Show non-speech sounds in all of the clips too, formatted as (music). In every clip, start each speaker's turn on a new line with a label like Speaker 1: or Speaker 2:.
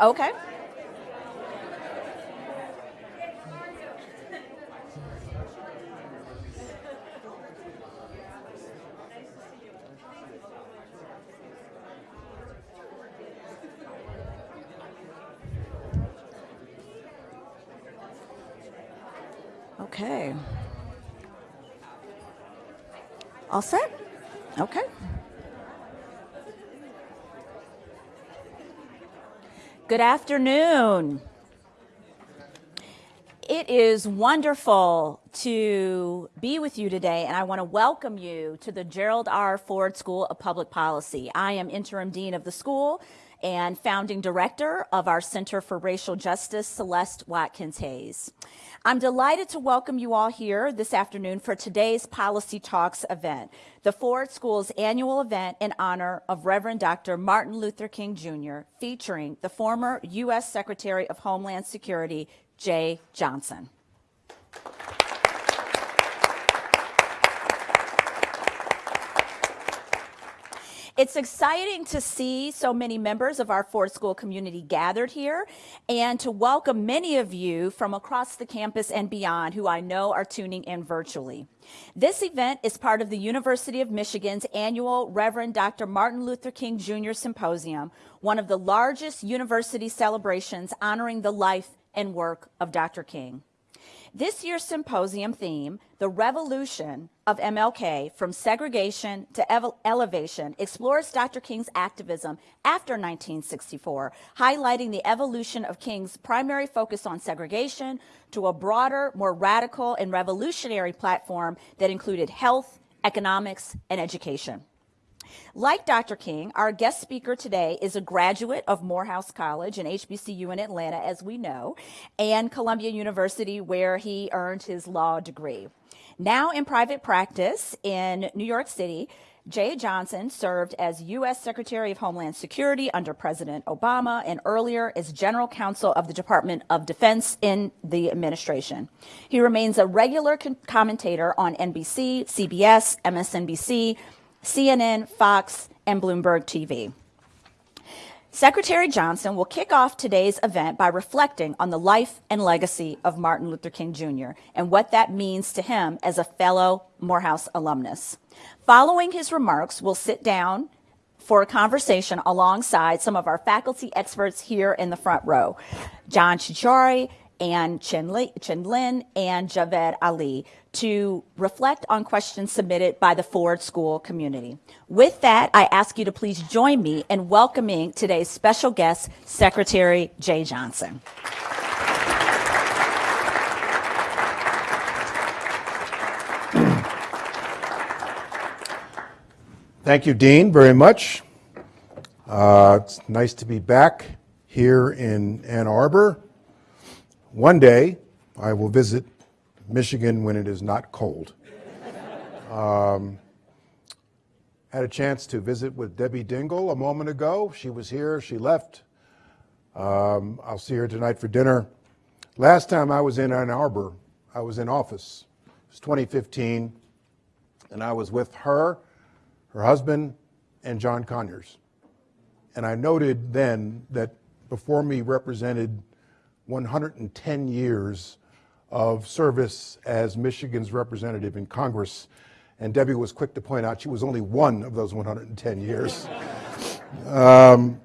Speaker 1: Okay. Okay. All set? Okay. Good afternoon. It is wonderful to be with you today, and I want to welcome you to the Gerald R. Ford School of Public Policy. I am interim dean of the school and founding director of our Center for Racial Justice, Celeste Watkins Hayes. I'm delighted to welcome you all here this afternoon for today's Policy Talks event, the Ford School's annual event in honor of Reverend Dr. Martin Luther King Jr., featuring the former U.S. Secretary of Homeland Security, Jeh Johnson. It's exciting to see so many members of our Ford School community gathered here and to welcome many of you from across the campus and beyond who I know are tuning in virtually. This event is part of the University of Michigan's annual Reverend Dr. Martin Luther King Jr. Symposium, one of the largest university celebrations honoring the life and work of Dr. King. This year's symposium theme, The Revolution of MLK from Segregation to Elevation, explores Dr. King's activism after 1964, highlighting the evolution of King's primary focus on segregation to a broader, more radical and revolutionary platform that included health, economics, and education. Like Dr. King, our guest speaker today is a graduate of Morehouse College and HBCU in Atlanta, as we know, and Columbia University, where he earned his law degree. Now in private practice in New York City, Jeh Johnson served as U.S. Secretary of Homeland Security under President Obama and earlier as General Counsel of the Department of Defense in the administration. He remains a regular commentator on NBC, CBS, MSNBC, CNN, Fox, and Bloomberg TV. Secretary Johnson will kick off today's event by reflecting on the life and legacy of Martin Luther King Jr. and what that means to him as a fellow Morehouse alumnus. Following his remarks, we'll sit down for a conversation alongside some of our faculty experts here in the front row. John Ciorciari, and Chen, Lin and Javed Ali to reflect on questions submitted by the Ford School community. With that, I ask you to please join me in welcoming today's special guest, Secretary Jeh Johnson.
Speaker 2: Thank you, Dean, very much. Uh, it's nice to be back here in Ann Arbor. One day, I will visit Michigan when it is not cold. Um, had a chance to visit with Debbie Dingell a moment ago. She was here, she left. Um, I'll see her tonight for dinner. Last time I was in Ann Arbor, I was in office. It was 2015, and I was with her, her husband, and John Conyers. And I noted then that before me represented 110 years of service as Michigan's representative in Congress. And Debbie was quick to point out she was only one of those 110 years. um,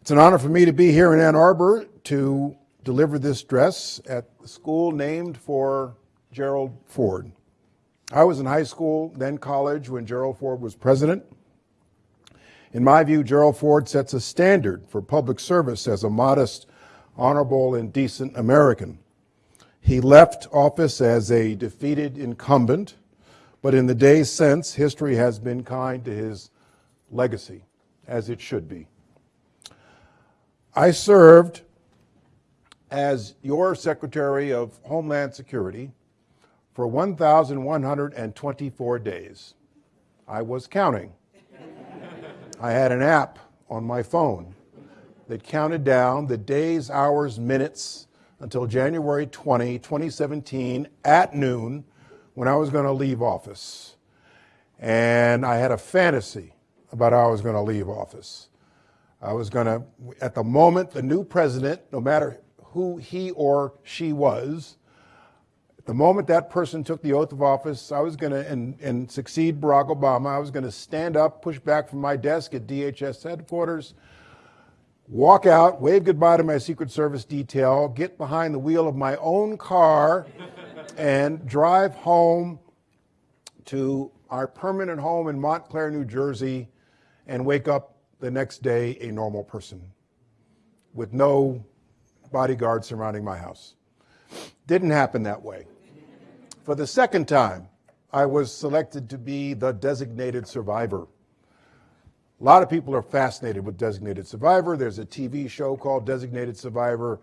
Speaker 2: it's an honor for me to be here in Ann Arbor to deliver this dress at the school named for Gerald Ford. I was in high school, then college, when Gerald Ford was president. In my view, Gerald Ford sets a standard for public service as a modest honorable and decent American. He left office as a defeated incumbent, but in the days since, history has been kind to his legacy, as it should be. I served as your Secretary of Homeland Security for 1,124 days. I was counting. I had an app on my phone that counted down the days, hours, minutes until January 20, 2017 at noon when I was going to leave office. And I had a fantasy about how I was going to leave office. I was going to, at the moment, the new president, no matter who he or she was, at the moment that person took the oath of office, I was going to, and, and succeed Barack Obama, I was going to stand up, push back from my desk at DHS headquarters, walk out, wave goodbye to my Secret Service detail, get behind the wheel of my own car, and drive home to our permanent home in Montclair, New Jersey, and wake up the next day a normal person with no bodyguard surrounding my house. Didn't happen that way. For the second time, I was selected to be the designated survivor. A lot of people are fascinated with Designated Survivor. There's a TV show called Designated Survivor.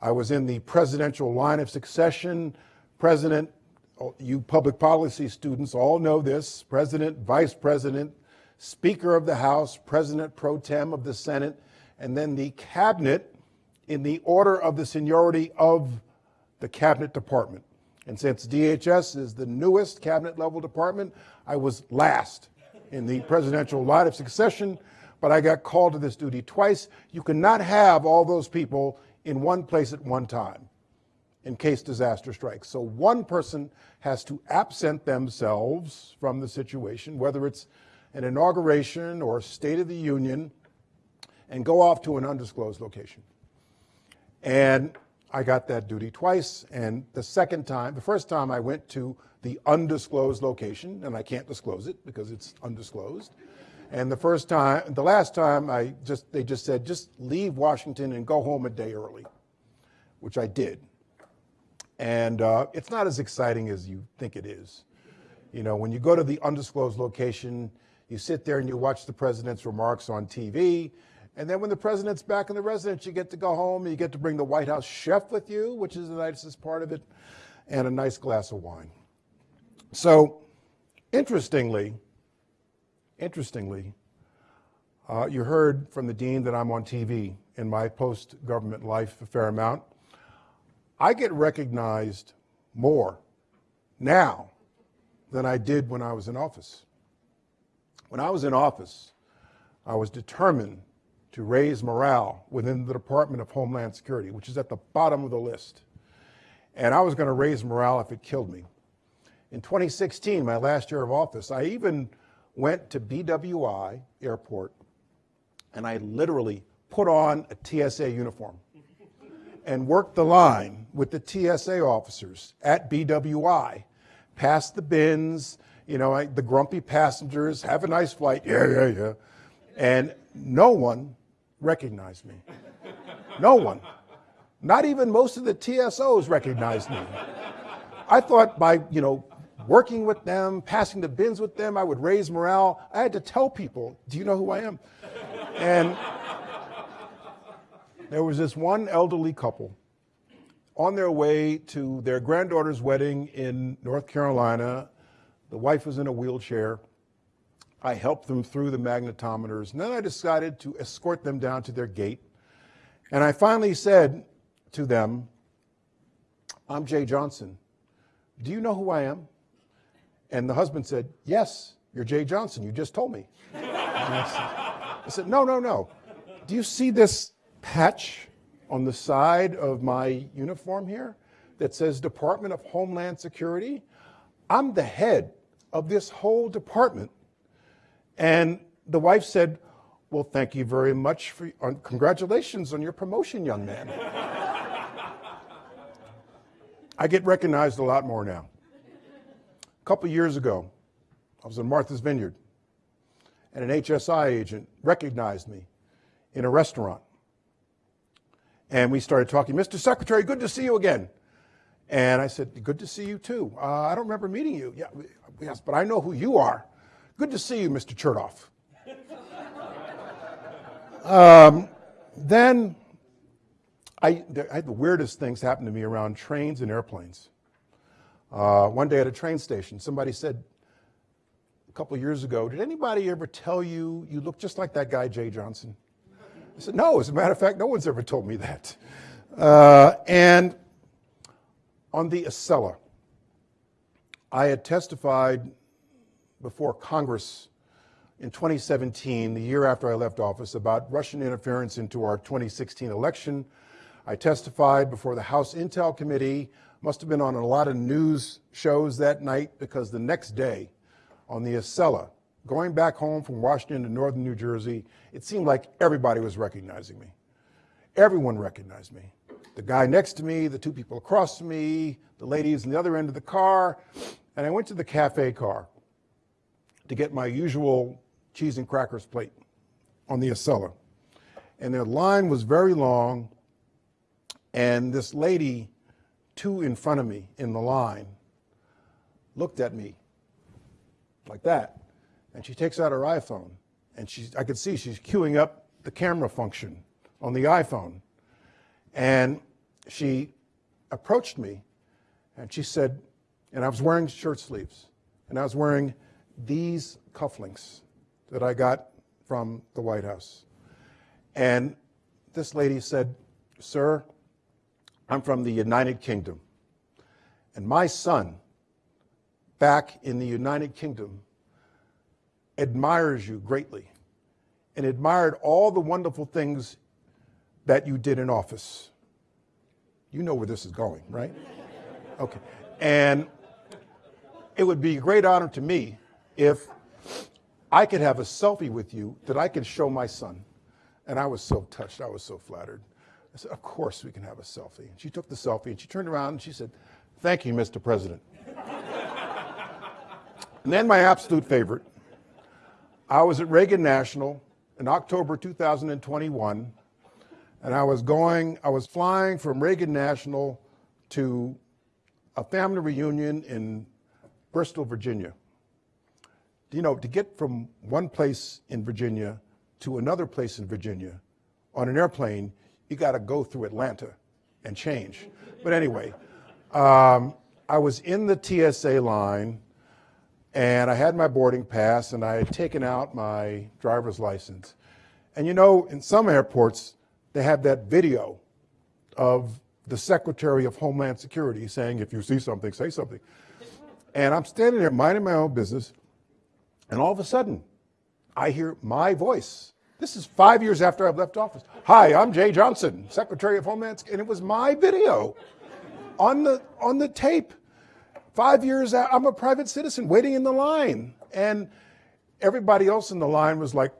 Speaker 2: I was in the presidential line of succession. President, you public policy students all know this, President, Vice President, Speaker of the House, President pro tem of the Senate, and then the cabinet in the order of the seniority of the cabinet department. And since DHS is the newest cabinet level department, I was last in the presidential line of succession, but I got called to this duty twice. You cannot have all those people in one place at one time in case disaster strikes. So one person has to absent themselves from the situation, whether it's an inauguration or State of the Union, and go off to an undisclosed location. And I got that duty twice, and the second time, the first time I went to the undisclosed location, and I can't disclose it because it's undisclosed. And the first time, the last time, I just they just said just leave Washington and go home a day early, which I did. And uh, it's not as exciting as you think it is. You know, when you go to the undisclosed location, you sit there and you watch the president's remarks on TV, and then when the president's back in the residence, you get to go home and you get to bring the White House chef with you, which is the nicest part of it, and a nice glass of wine. So, interestingly, interestingly, uh, you heard from the dean that I'm on TV in my post-government life a fair amount. I get recognized more now than I did when I was in office. When I was in office, I was determined to raise morale within the Department of Homeland Security, which is at the bottom of the list. And I was going to raise morale if it killed me. In 2016, my last year of office, I even went to BWI Airport and I literally put on a TSA uniform and worked the line with the TSA officers at BWI, past the bins, you know, I, the grumpy passengers, have a nice flight, yeah, yeah, yeah. And no one recognized me. No one. Not even most of the TSOs recognized me. I thought by, you know, working with them, passing the bins with them, I would raise morale. I had to tell people, do you know who I am? And there was this one elderly couple on their way to their granddaughter's wedding in North Carolina. The wife was in a wheelchair. I helped them through the magnetometers, and then I decided to escort them down to their gate. And I finally said to them, I'm Jeh Johnson. Do you know who I am? And the husband said, Yes, you're Jeh Johnson. You just told me. I said, I said, No, no, no. Do you see this patch on the side of my uniform here that says Department of Homeland Security? I'm the head of this whole department. And the wife said, Well, thank you very much for, uh, congratulations on your promotion, young man. I get recognized a lot more now. A couple years ago, I was in Martha's Vineyard, and an HSI agent recognized me in a restaurant. And we started talking, Mr. Secretary, good to see you again. And I said, Good to see you too. Uh, I don't remember meeting you. Yeah, yes, but I know who you are. Good to see you, Mr. Chertoff. (laughs) um, then I, I, had the weirdest things happen to me around trains and airplanes. Uh, one day at a train station, somebody said a couple years ago, Did anybody ever tell you you look just like that guy, Jeh Johnson? I said, No, as a matter of fact, no one's ever told me that. Uh, and on the Acela, I had testified before Congress in 2017, the year after I left office, about Russian interference into our 2016 election. I testified before the House Intel Committee, must have been on a lot of news shows that night because the next day on the Acela, going back home from Washington to northern New Jersey, it seemed like everybody was recognizing me. Everyone recognized me. The guy next to me, the two people across me, the ladies on the other end of the car, and I went to the cafe car to get my usual cheese and crackers plate on the Acela. And the line was very long, and this lady, two in front of me in the line, looked at me like that. And she takes out her iPhone, and she, I could see she's queuing up the camera function on the iPhone. And she approached me, and she said, and I was wearing shirt sleeves, and I was wearing these cufflinks that I got from the White House. And this lady said, Sir, I'm from the United Kingdom. And my son, back in the United Kingdom, admires you greatly and admired all the wonderful things that you did in office. You know where this is going, right? (laughs) Okay. And it would be a great honor to me if I could have a selfie with you that I could show my son. And I was so touched. I was so flattered. I said, Of course we can have a selfie. And she took the selfie and she turned around and she said, Thank you, Mr. President. and then my absolute favorite I was at Reagan National in October 2021, and I was going, I was flying from Reagan National to a family reunion in Bristol, Virginia. You know, to get from one place in Virginia to another place in Virginia on an airplane, you got to go through Atlanta and change. But anyway, um, I was in the TSA line and I had my boarding pass and I had taken out my driver's license. And you know, in some airports, they have that video of the Secretary of Homeland Security saying, if you see something, say something. And I'm standing there minding my own business, and all of a sudden, I hear my voice. This is five years after I've left office. Hi, I'm Jeh Johnson, Secretary of Homeland Security. And it was my video on the, on the tape. Five years I'm a private citizen waiting in the line. And everybody else in the line was like,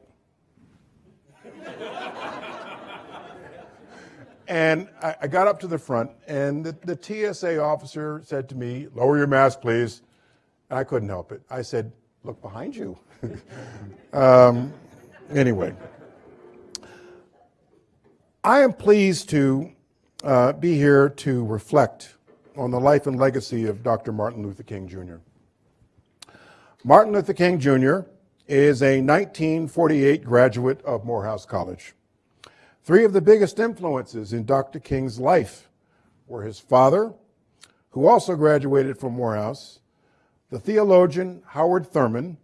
Speaker 2: and I, I, got up to the front, and the, the TSA officer said to me, Lower your mask, please. And I couldn't help it. I said, Look behind you. (laughs) um, anyway, I am pleased to uh, be here to reflect on the life and legacy of Dr. Martin Luther King Jr. Martin Luther King Jr. is a 1948 graduate of Morehouse College. Three of the biggest influences in Dr. King's life were his father, who also graduated from Morehouse, the theologian Howard Thurman,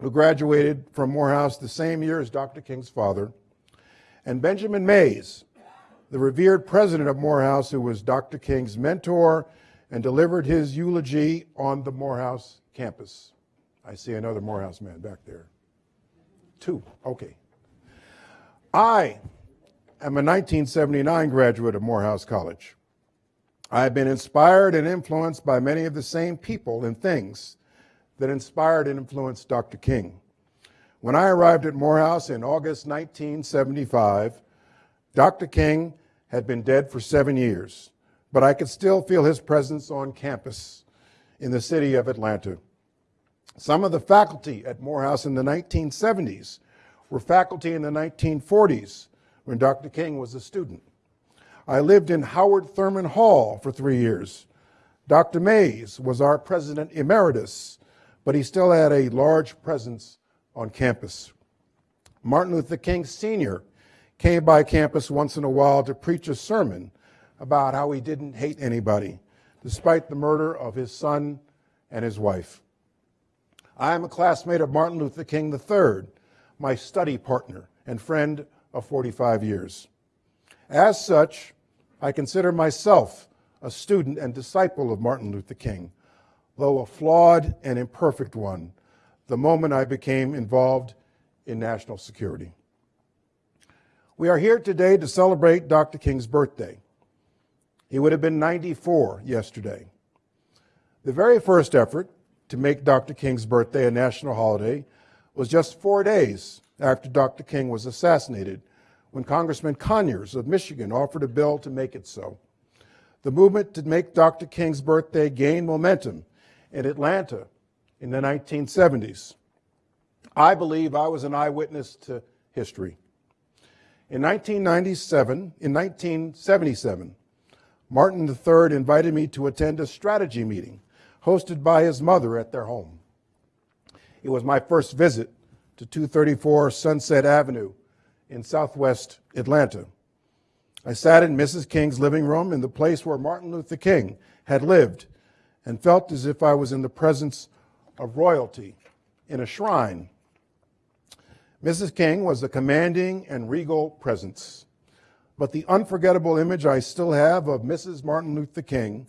Speaker 2: who graduated from Morehouse the same year as Dr. King's father, and Benjamin Mays, the revered president of Morehouse, who was Dr. King's mentor and delivered his eulogy on the Morehouse campus. I see another Morehouse man back there. Two, okay. I am a 1979 graduate of Morehouse College. I have been inspired and influenced by many of the same people and things that inspired and influenced Dr. King. When I arrived at Morehouse in August 1975, Dr. King had been dead for seven years, but I could still feel his presence on campus in the city of Atlanta. Some of the faculty at Morehouse in the 1970s were faculty in the 1940s when Dr. King was a student. I lived in Howard Thurman Hall for three years. Dr. Mays was our president emeritus, but he still had a large presence on campus. Martin Luther King Sr came by campus once in a while to preach a sermon about how he didn't hate anybody, despite the murder of his son and his wife. I am a classmate of Martin Luther King III, my study partner and friend of 45 years. As such, I consider myself a student and disciple of Martin Luther King, though a flawed and imperfect one, the moment I became involved in national security. We are here today to celebrate Dr. King's birthday. He would have been 94 yesterday. The very first effort to make Dr. King's birthday a national holiday was just four days after Dr. King was assassinated when Congressman Conyers of Michigan offered a bill to make it so. The movement to make Dr. King's birthday gained momentum in Atlanta in the 1970s. I believe I was an eyewitness to history. In 1997, in 1977, Martin III invited me to attend a strategy meeting hosted by his mother at their home. It was my first visit to 234 Sunset Avenue in southwest Atlanta. I sat in Mrs. King's living room in the place where Martin Luther King had lived and felt as if I was in the presence of royalty in a shrine. Mrs. King was a commanding and regal presence, but the unforgettable image I still have of Mrs. Martin Luther King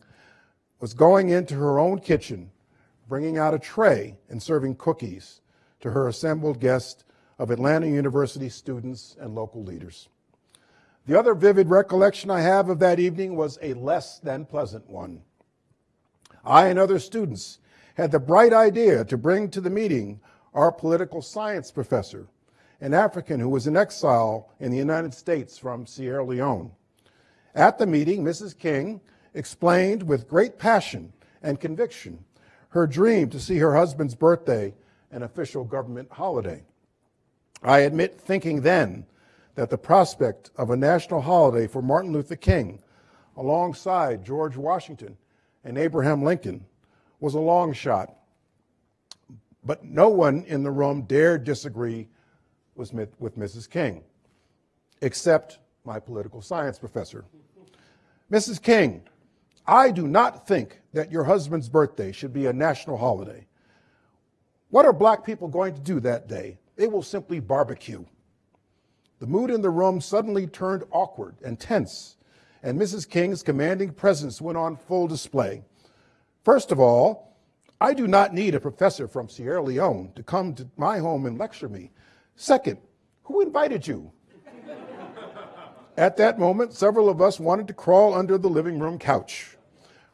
Speaker 2: was going into her own kitchen, bringing out a tray and serving cookies to her assembled guests of Atlanta University students and local leaders. The other vivid recollection I have of that evening was a less than pleasant one. I and other students had the bright idea to bring to the meeting our political science professor, an African who was in exile in the United States from Sierra Leone. At the meeting, Mrs. King explained with great passion and conviction her dream to see her husband's birthday an official government holiday. I admit thinking then that the prospect of a national holiday for Martin Luther King alongside George Washington and Abraham Lincoln was a long shot. But no one in the room dared disagree with, Mrs. King, except my political science professor. Mrs. King, I do not think that your husband's birthday should be a national holiday. What are black people going to do that day? They will simply barbecue. The mood in the room suddenly turned awkward and tense, and Mrs. King's commanding presence went on full display. First of all, I do not need a professor from Sierra Leone to come to my home and lecture me. Second, who invited you? At that moment, several of us wanted to crawl under the living room couch.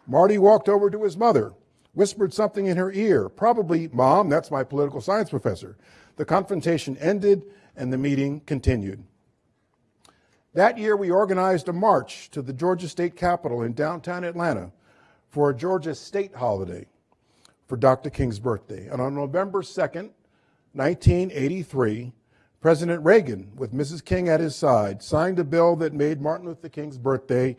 Speaker 2: Marty walked over to his mother, whispered something in her ear, probably, Mom, that's my political science professor. The confrontation ended, and the meeting continued. That year, we organized a march to the Georgia State Capitol in downtown Atlanta for a Georgia state holiday for Dr. King's birthday. And on November 2nd, 1983, President Reagan, with Mrs. King at his side, signed a bill that made Martin Luther King's birthday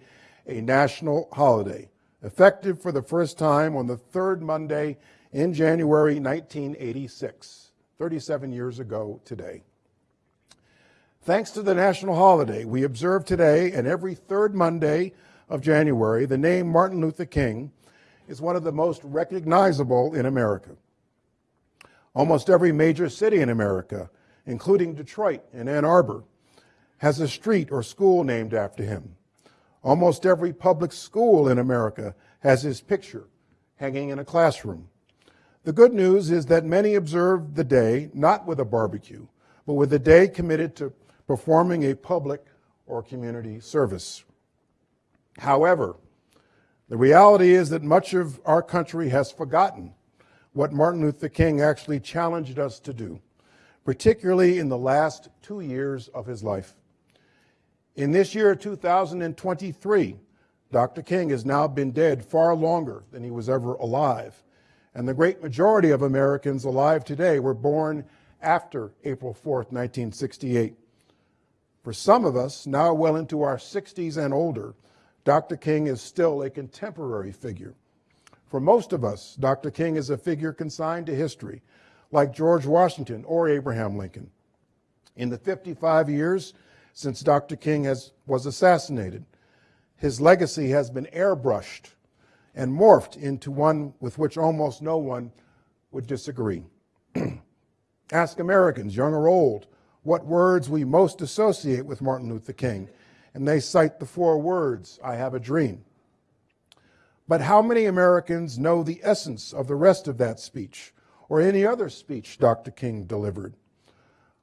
Speaker 2: a national holiday, effective for the first time on the third Monday in January 1986, 37 years ago today. Thanks to the national holiday, we observe today and every third Monday of January, the name Martin Luther King is one of the most recognizable in America. Almost every major city in America, including Detroit and Ann Arbor, has a street or school named after him. Almost every public school in America has his picture hanging in a classroom. The good news is that many observe the day not with a barbecue, but with a day committed to performing a public or community service. However, the reality is that much of our country has forgotten what Martin Luther King actually challenged us to do, particularly in the last two years of his life. In this year, 2023, Dr. King has now been dead far longer than he was ever alive. And the great majority of Americans alive today were born after April 4th, 1968. For some of us, now well into our 60s and older, Dr. King is still a contemporary figure. For most of us, Dr. King is a figure consigned to history, like George Washington or Abraham Lincoln. In the 55 years since Dr. King has, was assassinated, his legacy has been airbrushed and morphed into one with which almost no one would disagree. (clears throat) Ask Americans, young or old, what words we most associate with Martin Luther King, and they cite the four words, I have a dream. But how many Americans know the essence of the rest of that speech, or any other speech Dr. King delivered.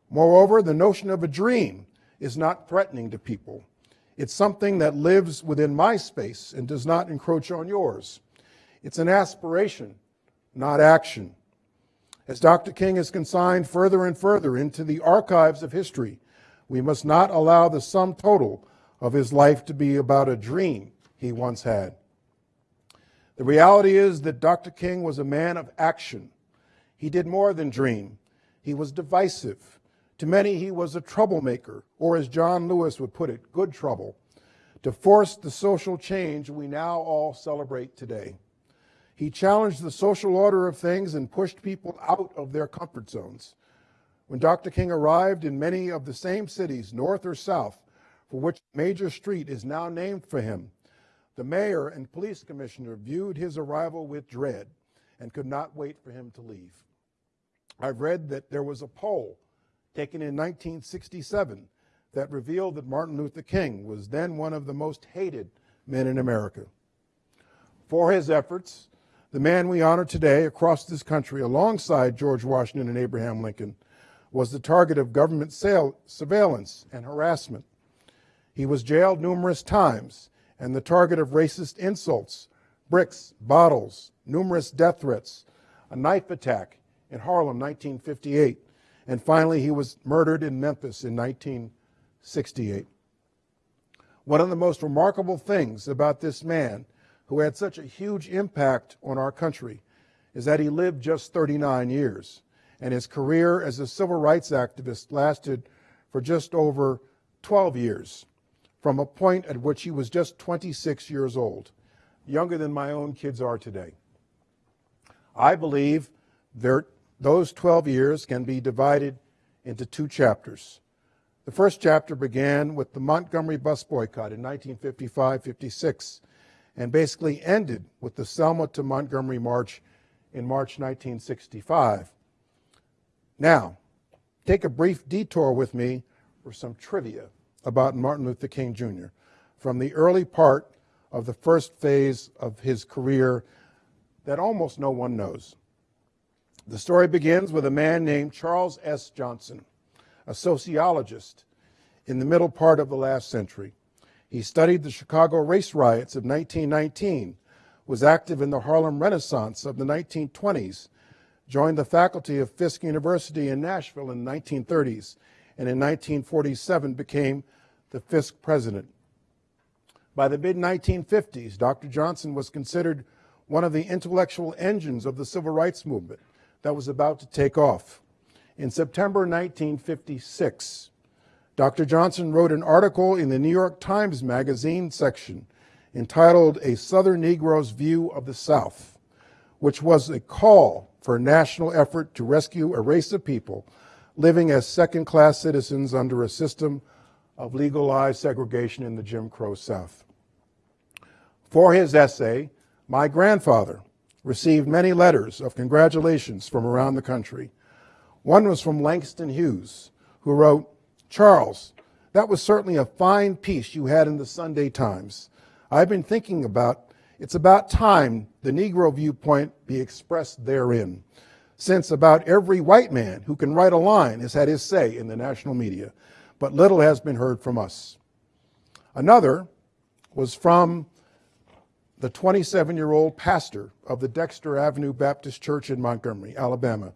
Speaker 2: Moreover, the notion of a dream is not threatening to people. It's something that lives within my space and does not encroach on yours. It's an aspiration, not action. As Dr. King is consigned further and further into the archives of history, we must not allow the sum total of his life to be about a dream he once had. The reality is that Dr. King was a man of action. He did more than dream. He was divisive. To many, he was a troublemaker, or as John Lewis would put it, good trouble, to force the social change we now all celebrate today. He challenged the social order of things and pushed people out of their comfort zones. When Dr. King arrived in many of the same cities, north or south, for which major street is now named for him, the mayor and police commissioner viewed his arrival with dread and could not wait for him to leave. I've read that there was a poll taken in 1967 that revealed that Martin Luther King was then one of the most hated men in America. For his efforts, the man we honor today across this country, alongside George Washington and Abraham Lincoln, was the target of government surveillance and harassment. He was jailed numerous times and the target of racist insults, bricks, bottles, numerous death threats, a knife attack in Harlem 1958, and finally he was murdered in Memphis in 1968. One of the most remarkable things about this man who had such a huge impact on our country is that he lived just 39 years, and his career as a civil rights activist lasted for just over 12 years, from a point at which he was just 26 years old, younger than my own kids are today. I believe there, those 12 years can be divided into two chapters. The first chapter began with the Montgomery bus boycott in 1955 56 and basically ended with the Selma to Montgomery March in March 1965. Now, take a brief detour with me for some trivia about Martin Luther King Jr. from the early part of the first phase of his career that almost no one knows. The story begins with a man named Charles S. Johnson, a sociologist in the middle part of the last century. He studied the Chicago race riots of 1919, was active in the Harlem Renaissance of the 1920s, joined the faculty of Fisk University in Nashville in the 1930s, and in 1947 became the Fisk president. By the mid 1950s, Dr. Johnson was considered one of the intellectual engines of the civil rights movement that was about to take off. In September 1956, Dr. Johnson wrote an article in the New York Times Magazine section entitled A Southern Negro's View of the South, which was a call for a national effort to rescue a race of people living as second class citizens under a system of legalized segregation in the Jim Crow South. For his essay, my grandfather received many letters of congratulations from around the country. One was from Langston Hughes, who wrote, Charles, that was certainly a fine piece you had in the Sunday Times. I've been thinking about it's about time the Negro viewpoint be expressed therein, since about every white man who can write a line has had his say in the national media, but little has been heard from us. Another was from the 27 year old pastor of the Dexter Avenue Baptist Church in Montgomery, Alabama,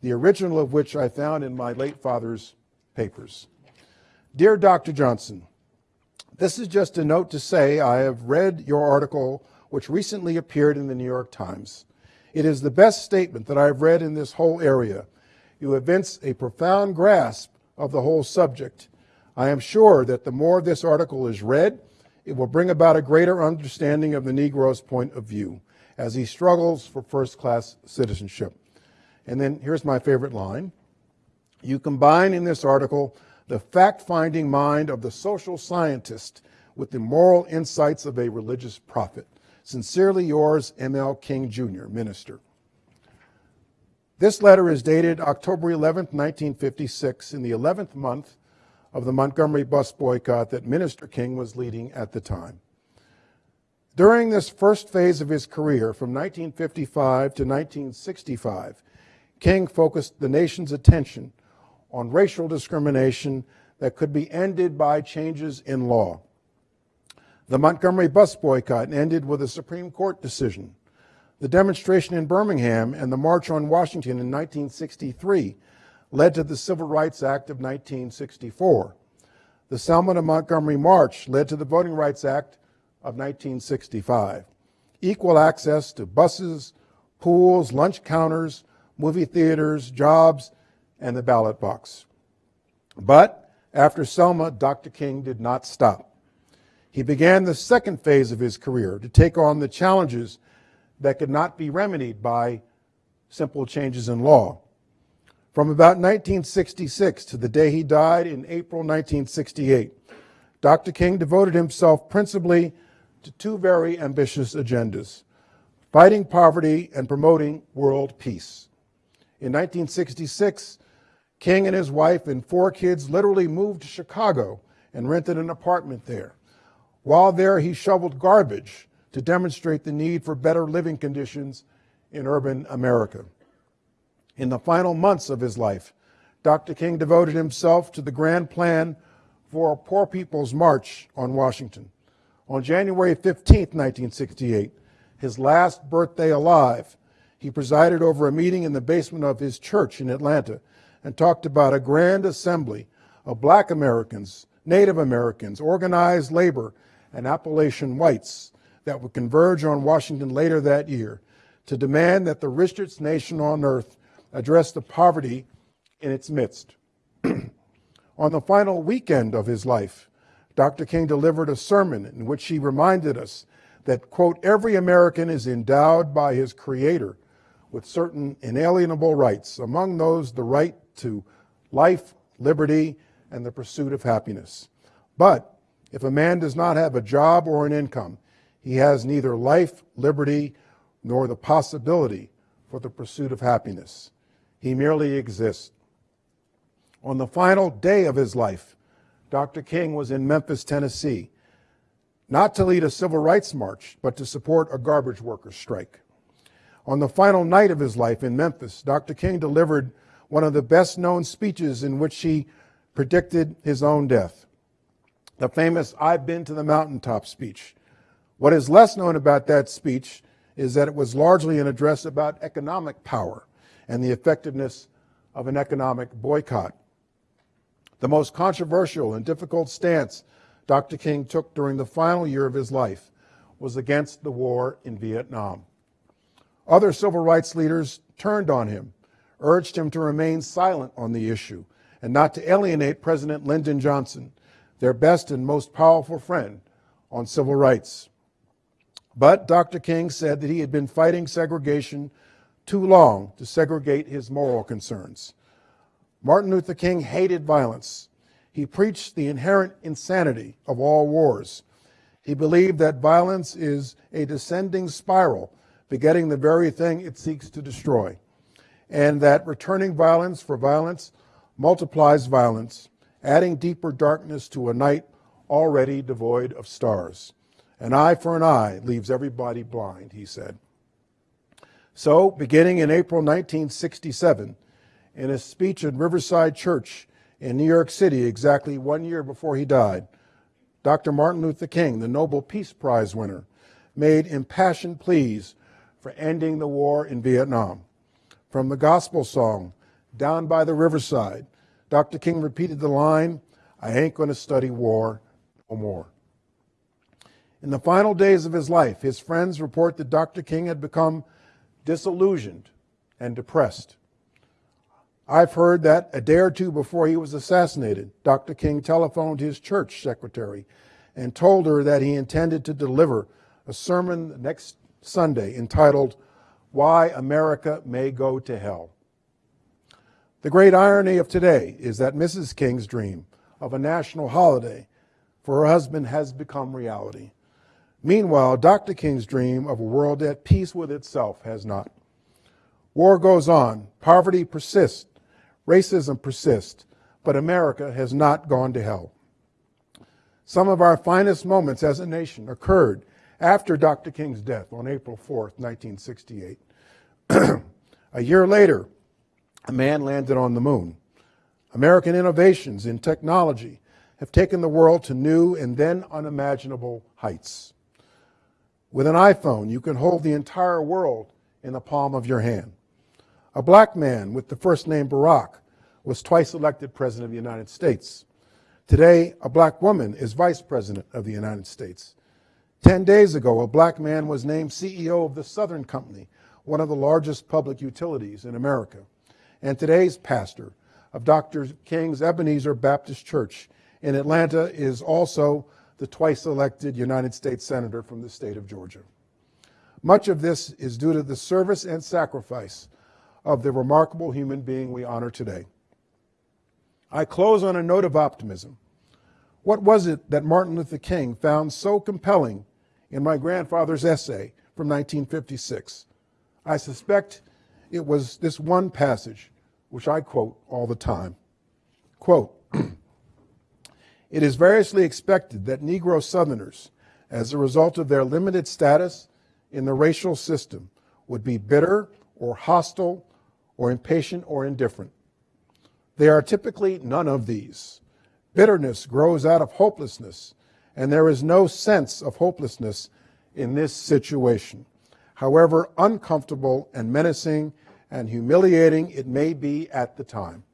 Speaker 2: the original of which I found in my late father's papers. Dear Dr. Johnson, this is just a note to say I have read your article, which recently appeared in the New York Times. It is the best statement that I've read in this whole area. You evince a profound grasp of the whole subject. I am sure that the more this article is read, it will bring about a greater understanding of the Negro's point of view as he struggles for first class citizenship. And then here's my favorite line. You combine in this article the fact finding mind of the social scientist with the moral insights of a religious prophet. Sincerely yours, M.L. King Jr., Minister. This letter is dated October 11, 1956, in the 11th month of the Montgomery bus boycott that Minister King was leading at the time. During this first phase of his career, from 1955 to 1965, King focused the nation's attention on racial discrimination that could be ended by changes in law. The Montgomery bus boycott ended with a Supreme Court decision. The demonstration in Birmingham and the March on Washington in 1963 led to the Civil Rights Act of 1964. The Selma to Montgomery March led to the Voting Rights Act of 1965. Equal access to buses, pools, lunch counters, movie theaters, jobs, and the ballot box. But after Selma, Dr. King did not stop. He began the second phase of his career to take on the challenges that could not be remedied by simple changes in law. From about 1966 to the day he died in April 1968, Dr. King devoted himself principally to two very ambitious agendas fighting poverty and promoting world peace. In 1966, King and his wife and four kids literally moved to Chicago and rented an apartment there. While there, he shoveled garbage to demonstrate the need for better living conditions in urban America. In the final months of his life, Dr. King devoted himself to the grand plan for a Poor People's March on Washington. On January 15, 1968, his last birthday alive, he presided over a meeting in the basement of his church in Atlanta and talked about a grand assembly of black Americans, Native Americans, organized labor, and Appalachian whites that would converge on Washington later that year to demand that the richest nation on earth address the poverty in its midst. (clears throat) on the final weekend of his life, Dr. King delivered a sermon in which he reminded us that, quote, every American is endowed by his Creator with certain inalienable rights, among those the right to life, liberty, and the pursuit of happiness. But if a man does not have a job or an income, he has neither life, liberty, nor the possibility for the pursuit of happiness. He merely exists. On the final day of his life, Dr. King was in Memphis, Tennessee, not to lead a civil rights march, but to support a garbage workers' strike. On the final night of his life in Memphis, Dr. King delivered one of the best known speeches in which he predicted his own death the famous I've Been to the Mountaintop speech. What is less known about that speech is that it was largely an address about economic power and the effectiveness of an economic boycott. The most controversial and difficult stance Dr. King took during the final year of his life was against the war in Vietnam. Other civil rights leaders turned on him, urged him to remain silent on the issue, and not to alienate President Lyndon Johnson, their best and most powerful friend on civil rights. But Dr. King said that he had been fighting segregation too long to segregate his moral concerns. Martin Luther King hated violence. He preached the inherent insanity of all wars. He believed that violence is a descending spiral, begetting the very thing it seeks to destroy, and that returning violence for violence multiplies violence, adding deeper darkness to a night already devoid of stars. An eye for an eye leaves everybody blind, he said. So, beginning in April 1967, in a speech at Riverside Church in New York City, exactly one year before he died, Dr. Martin Luther King, the Nobel Peace Prize winner, made impassioned pleas for ending the war in Vietnam. From the gospel song, Down by the Riverside, Dr. King repeated the line, I ain't going to study war no more. In the final days of his life, his friends report that Dr. King had become disillusioned and depressed. I've heard that a day or two before he was assassinated, Dr. King telephoned his church secretary and told her that he intended to deliver a sermon next Sunday entitled, Why America May Go to Hell. The great irony of today is that Mrs. King's dream of a national holiday for her husband has become reality. Meanwhile, Dr. King's dream of a world at peace with itself has not. War goes on, poverty persists, racism persists, but America has not gone to hell. Some of our finest moments as a nation occurred after Dr. King's death on April 4th, 1968. (clears throat) a year later, a man landed on the moon. American innovations in technology have taken the world to new and then unimaginable heights. With an iPhone, you can hold the entire world in the palm of your hand. A black man with the first name Barack was twice elected President of the United States. Today, a black woman is Vice President of the United States. Ten days ago, a black man was named CEO of the Southern Company, one of the largest public utilities in America. And today's pastor of Dr. King's Ebenezer Baptist Church in Atlanta is also the twice elected United States Senator from the state of Georgia. Much of this is due to the service and sacrifice of the remarkable human being we honor today. I close on a note of optimism. What was it that Martin Luther King found so compelling in my grandfather's essay from 1956? I suspect it was this one passage, which I quote all the time. Quote, (clears throat) It is variously expected that Negro Southerners, as a result of their limited status in the racial system, would be bitter or hostile or impatient or indifferent. They are typically none of these. Bitterness grows out of hopelessness, and there is no sense of hopelessness in this situation. However uncomfortable and menacing and humiliating it may be at the time.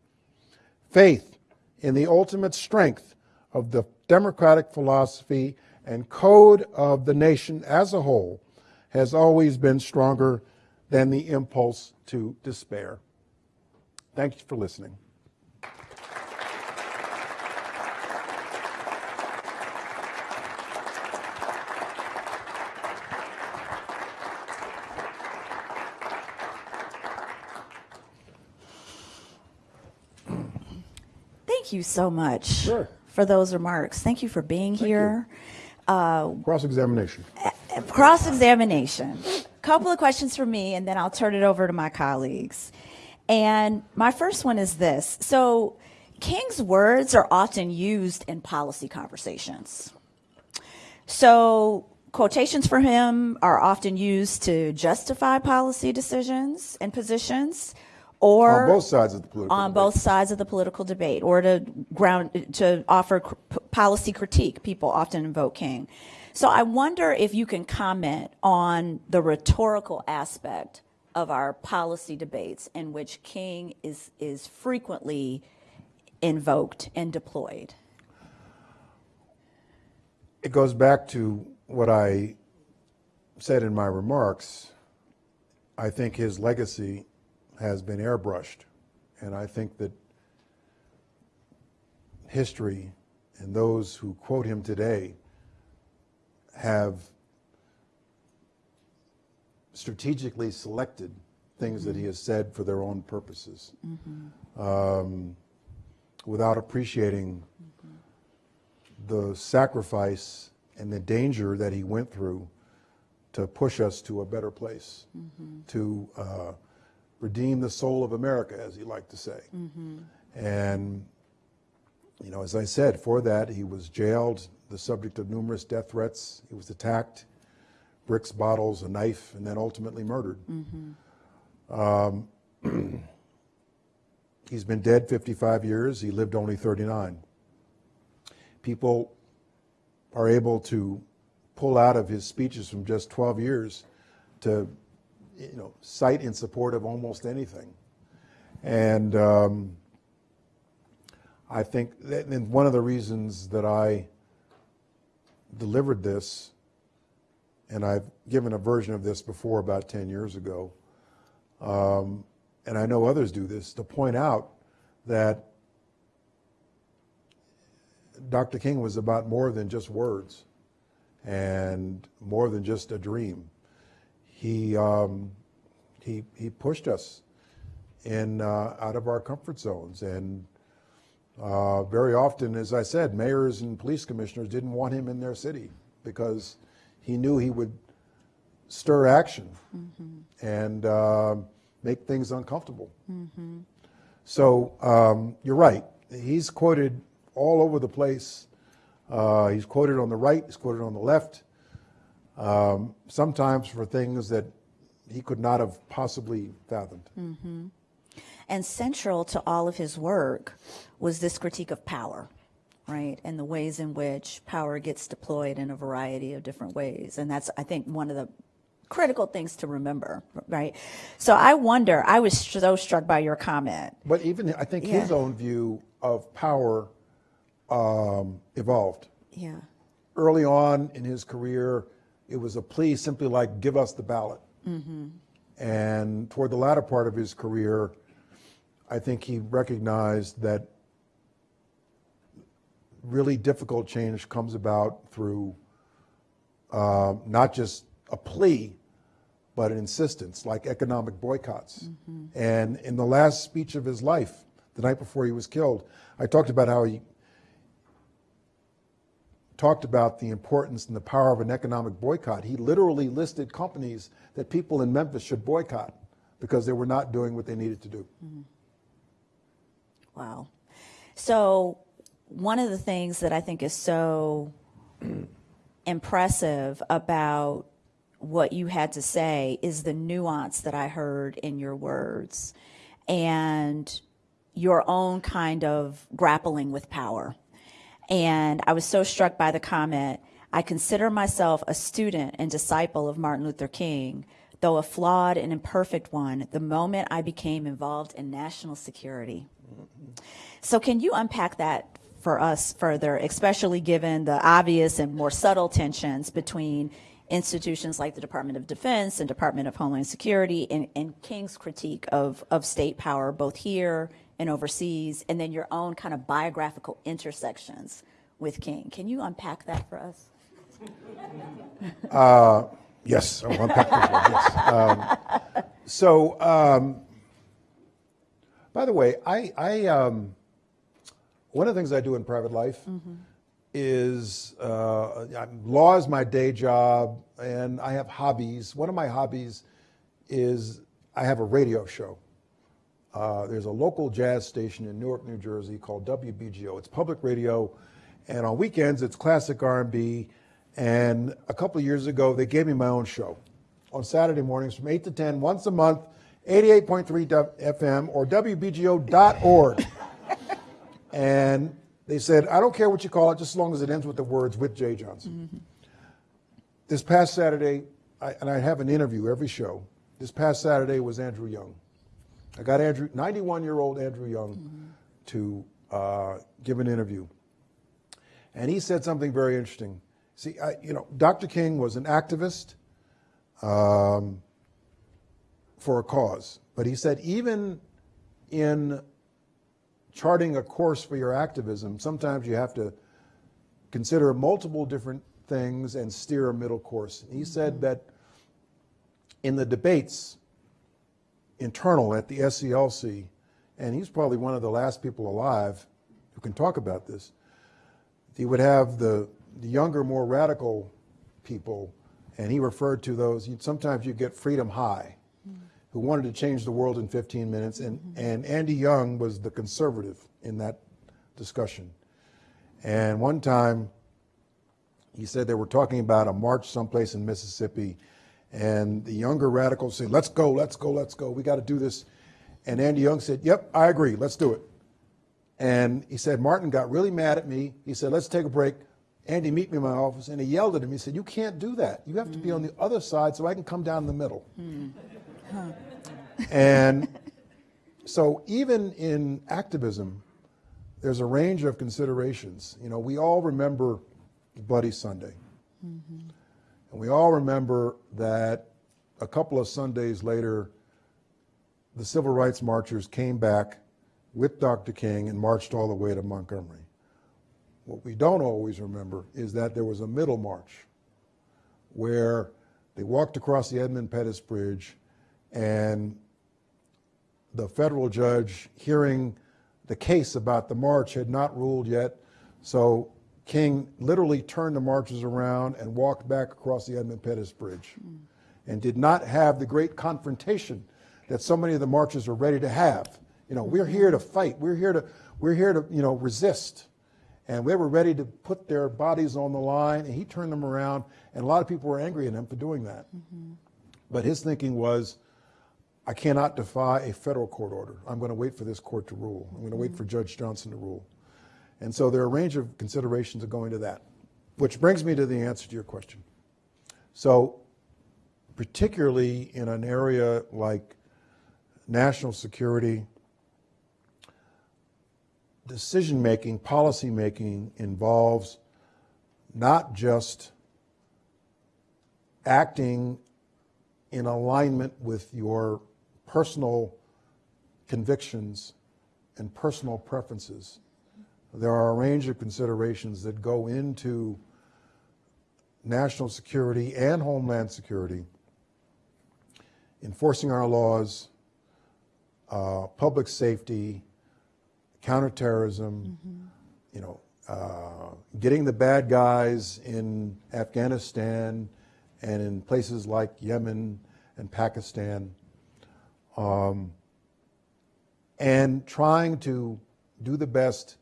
Speaker 2: Faith in the ultimate strength of the democratic philosophy and code of the nation as a whole has always been stronger than the impulse to despair. Thank you for listening.
Speaker 1: Thank you so much
Speaker 2: Sure.
Speaker 1: For those remarks. Thank you for being here.
Speaker 2: Uh, Cross examination.
Speaker 1: Cross examination. A couple of questions for me, and then I'll turn it over to my colleagues. And my first one is this. So, King's words are often used in policy conversations. So, quotations for him are often used to justify policy decisions and positions or
Speaker 2: On both sides of the political
Speaker 1: on
Speaker 2: debate.
Speaker 1: both sides of the political debate or to ground to offer cr- policy critique people often invoke king so i wonder if you can comment on the rhetorical aspect of our policy debates in which king is is frequently invoked and deployed
Speaker 2: It goes back to what I said in my remarks. I think his legacy has been airbrushed. And I think that history and those who quote him today have strategically selected things that he has said for their own purposes. Um, without appreciating the sacrifice and the danger that he went through to push us to a better place, to uh, redeem the soul of America, as he liked to say. And, you know, as I said, for that, he was jailed, the subject of numerous death threats. He was attacked, bricks, bottles, a knife, and then ultimately murdered. Um, (clears throat) he's been dead 55 years. He lived only 39 people are able to pull out of his speeches from just 12 years to you know cite in support of almost anything and um, i think that and one of the reasons that i delivered this and i've given a version of this before about 10 years ago um, and i know others do this to point out that Dr. King was about more than just words and more than just a dream. He, um, he, he pushed us in, uh, out of our comfort zones. And uh, very often, as I said, mayors and police commissioners didn't want him in their city because he knew he would stir action and uh, make things uncomfortable. So um, you're right. He's quoted all over the place. Uh, he's quoted on the right, he's quoted on the left, um, sometimes for things that he could not have possibly fathomed.
Speaker 1: And central to all of his work was this critique of power, right? And the ways in which power gets deployed in a variety of different ways. And that's, I think, one of the critical things to remember, right? So I wonder, I was so struck by your comment.
Speaker 2: But even, I think his own view of power um, evolved.
Speaker 1: Yeah.
Speaker 2: Early on in his career, it was a plea simply like, give us the ballot. And toward the latter part of his career, I think he recognized that really difficult change comes about through uh, not just a plea, but an insistence, like economic boycotts. And in the last speech of his life, the night before he was killed, I talked about how he talked about the importance and the power of an economic boycott. He literally listed companies that people in Memphis should boycott because they were not doing what they needed to do. Mm-hmm.
Speaker 1: Wow. So, one of the things that I think is so (clears throat) impressive about what you had to say is the nuance that I heard in your words and your own kind of grappling with power. And I was so struck by the comment I consider myself a student and disciple of Martin Luther King, though a flawed and imperfect one, the moment I became involved in national security. So, can you unpack that for us further, especially given the obvious and more subtle tensions between institutions like the Department of Defense and Department of Homeland Security and, and King's critique of, of state power, both here and overseas, and then your own kind of biographical intersections with King? Can you unpack that for us?
Speaker 2: Yes, I will unpack this one, yes. Um, so, um, by the way, I, I um, one of the things I do in private life is uh, law is my day job, and I have hobbies. One of my hobbies is I have a radio show. Uh, there's a local jazz station in Newark, New Jersey called WBGO. It's public radio, and on weekends it's classic R&B. And a couple of years ago, they gave me my own show on Saturday mornings from 8 to 10, once a month, 88.3 FM or WBGO.org. (laughs) and they said, I don't care what you call it, just as long as it ends with the words with Jeh Johnson. This past Saturday, I, and I have an interview every show. This past Saturday was Andrew Young. I got Andrew, 91 year old Andrew Young, to uh, give an interview. And he said something very interesting. See, I, you know, Dr. King was an activist um, for a cause, but he said even in charting a course for your activism, sometimes you have to consider multiple different things and steer a middle course. He mm-hmm. said that in the debates internal at the SCLC, and he's probably one of the last people alive who can talk about this. He would have the, the younger, more radical people, and he referred to those. Sometimes you get Freedom High, who wanted to change the world in 15 minutes, and, mm-hmm. and Andy Young was the conservative in that discussion. And one time, he said they were talking about a march someplace in Mississippi, and the younger radicals said, "Let's go, let's go, let's go. We got to do this." And Andy Young said, "Yep, I agree. Let's do it." And he said Martin got really mad at me. He said, "Let's take a break." Andy, meet me in my office, and he yelled at him. He said, "You can't do that. You have to be on mm. the other side so I can come down the middle." Hmm. And so, even in activism, there's a range of considerations. You know, we all remember Bloody Sunday. Mm-hmm. And we all remember that a couple of Sundays later, the civil rights marchers came back with Dr. King and marched all the way to Montgomery. What we don't always remember is that there was a middle march where they walked across the Edmund Pettus Bridge and the federal judge hearing the case about the march had not ruled yet. So King literally turned the marches around and walked back across the Edmund Pettus Bridge and did not have the great confrontation that so many of the marches are ready to have. You know, we're here to fight. We're here to, we're here to, you know, resist. And they were ready to put their bodies on the line, and he turned them around, and a lot of people were angry at him for doing that. Mm-hmm. But his thinking was, I cannot defy a federal court order. I'm going to wait for this court to rule. I'm going to wait for mm-hmm. Judge Johnson to rule. And so there are a range of considerations that go into that, which brings me to the answer to your question. So, particularly in an area like national security, decision making, policy making involves not just acting in alignment with your personal convictions and personal preferences. There are a range of considerations that go into national security and homeland security, enforcing our laws, uh, public safety, counterterrorism, you know, uh, getting the bad guys in Afghanistan and in places like Yemen and Pakistan, um, and trying to do the best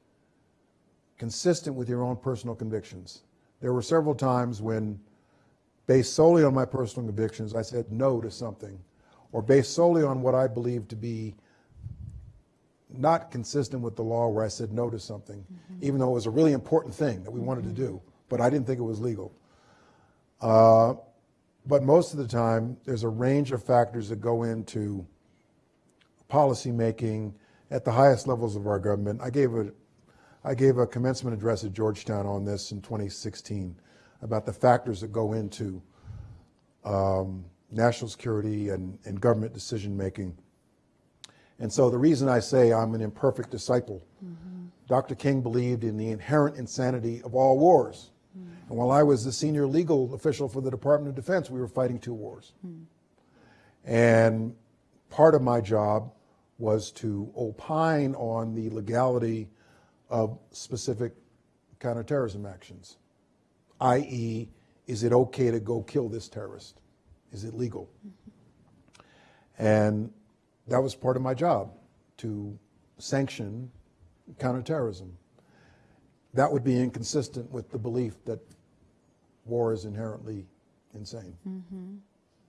Speaker 2: consistent with your own personal convictions. There were several times when, based solely on my personal convictions, I said no to something, or based solely on what I believed to be not consistent with the law, where I said no to something, even though it was a really important thing that we wanted to do, but I didn't think it was legal. Uh, but most of the time, there's a range of factors that go into policy making at the highest levels of our government. I gave a, I gave a commencement address at Georgetown on this in 2016 about the factors that go into um, national security and, and government decision making. And so the reason I say I'm an imperfect disciple, mm-hmm. Dr. King believed in the inherent insanity of all wars. Mm. And while I was the senior legal official for the Department of Defense, we were fighting two wars. Mm. And part of my job was to opine on the legality of specific counterterrorism actions, i.e., is it okay to go kill this terrorist? Is it legal? And that was part of my job to sanction counterterrorism. That would be inconsistent with the belief that war is inherently insane. Mm-hmm.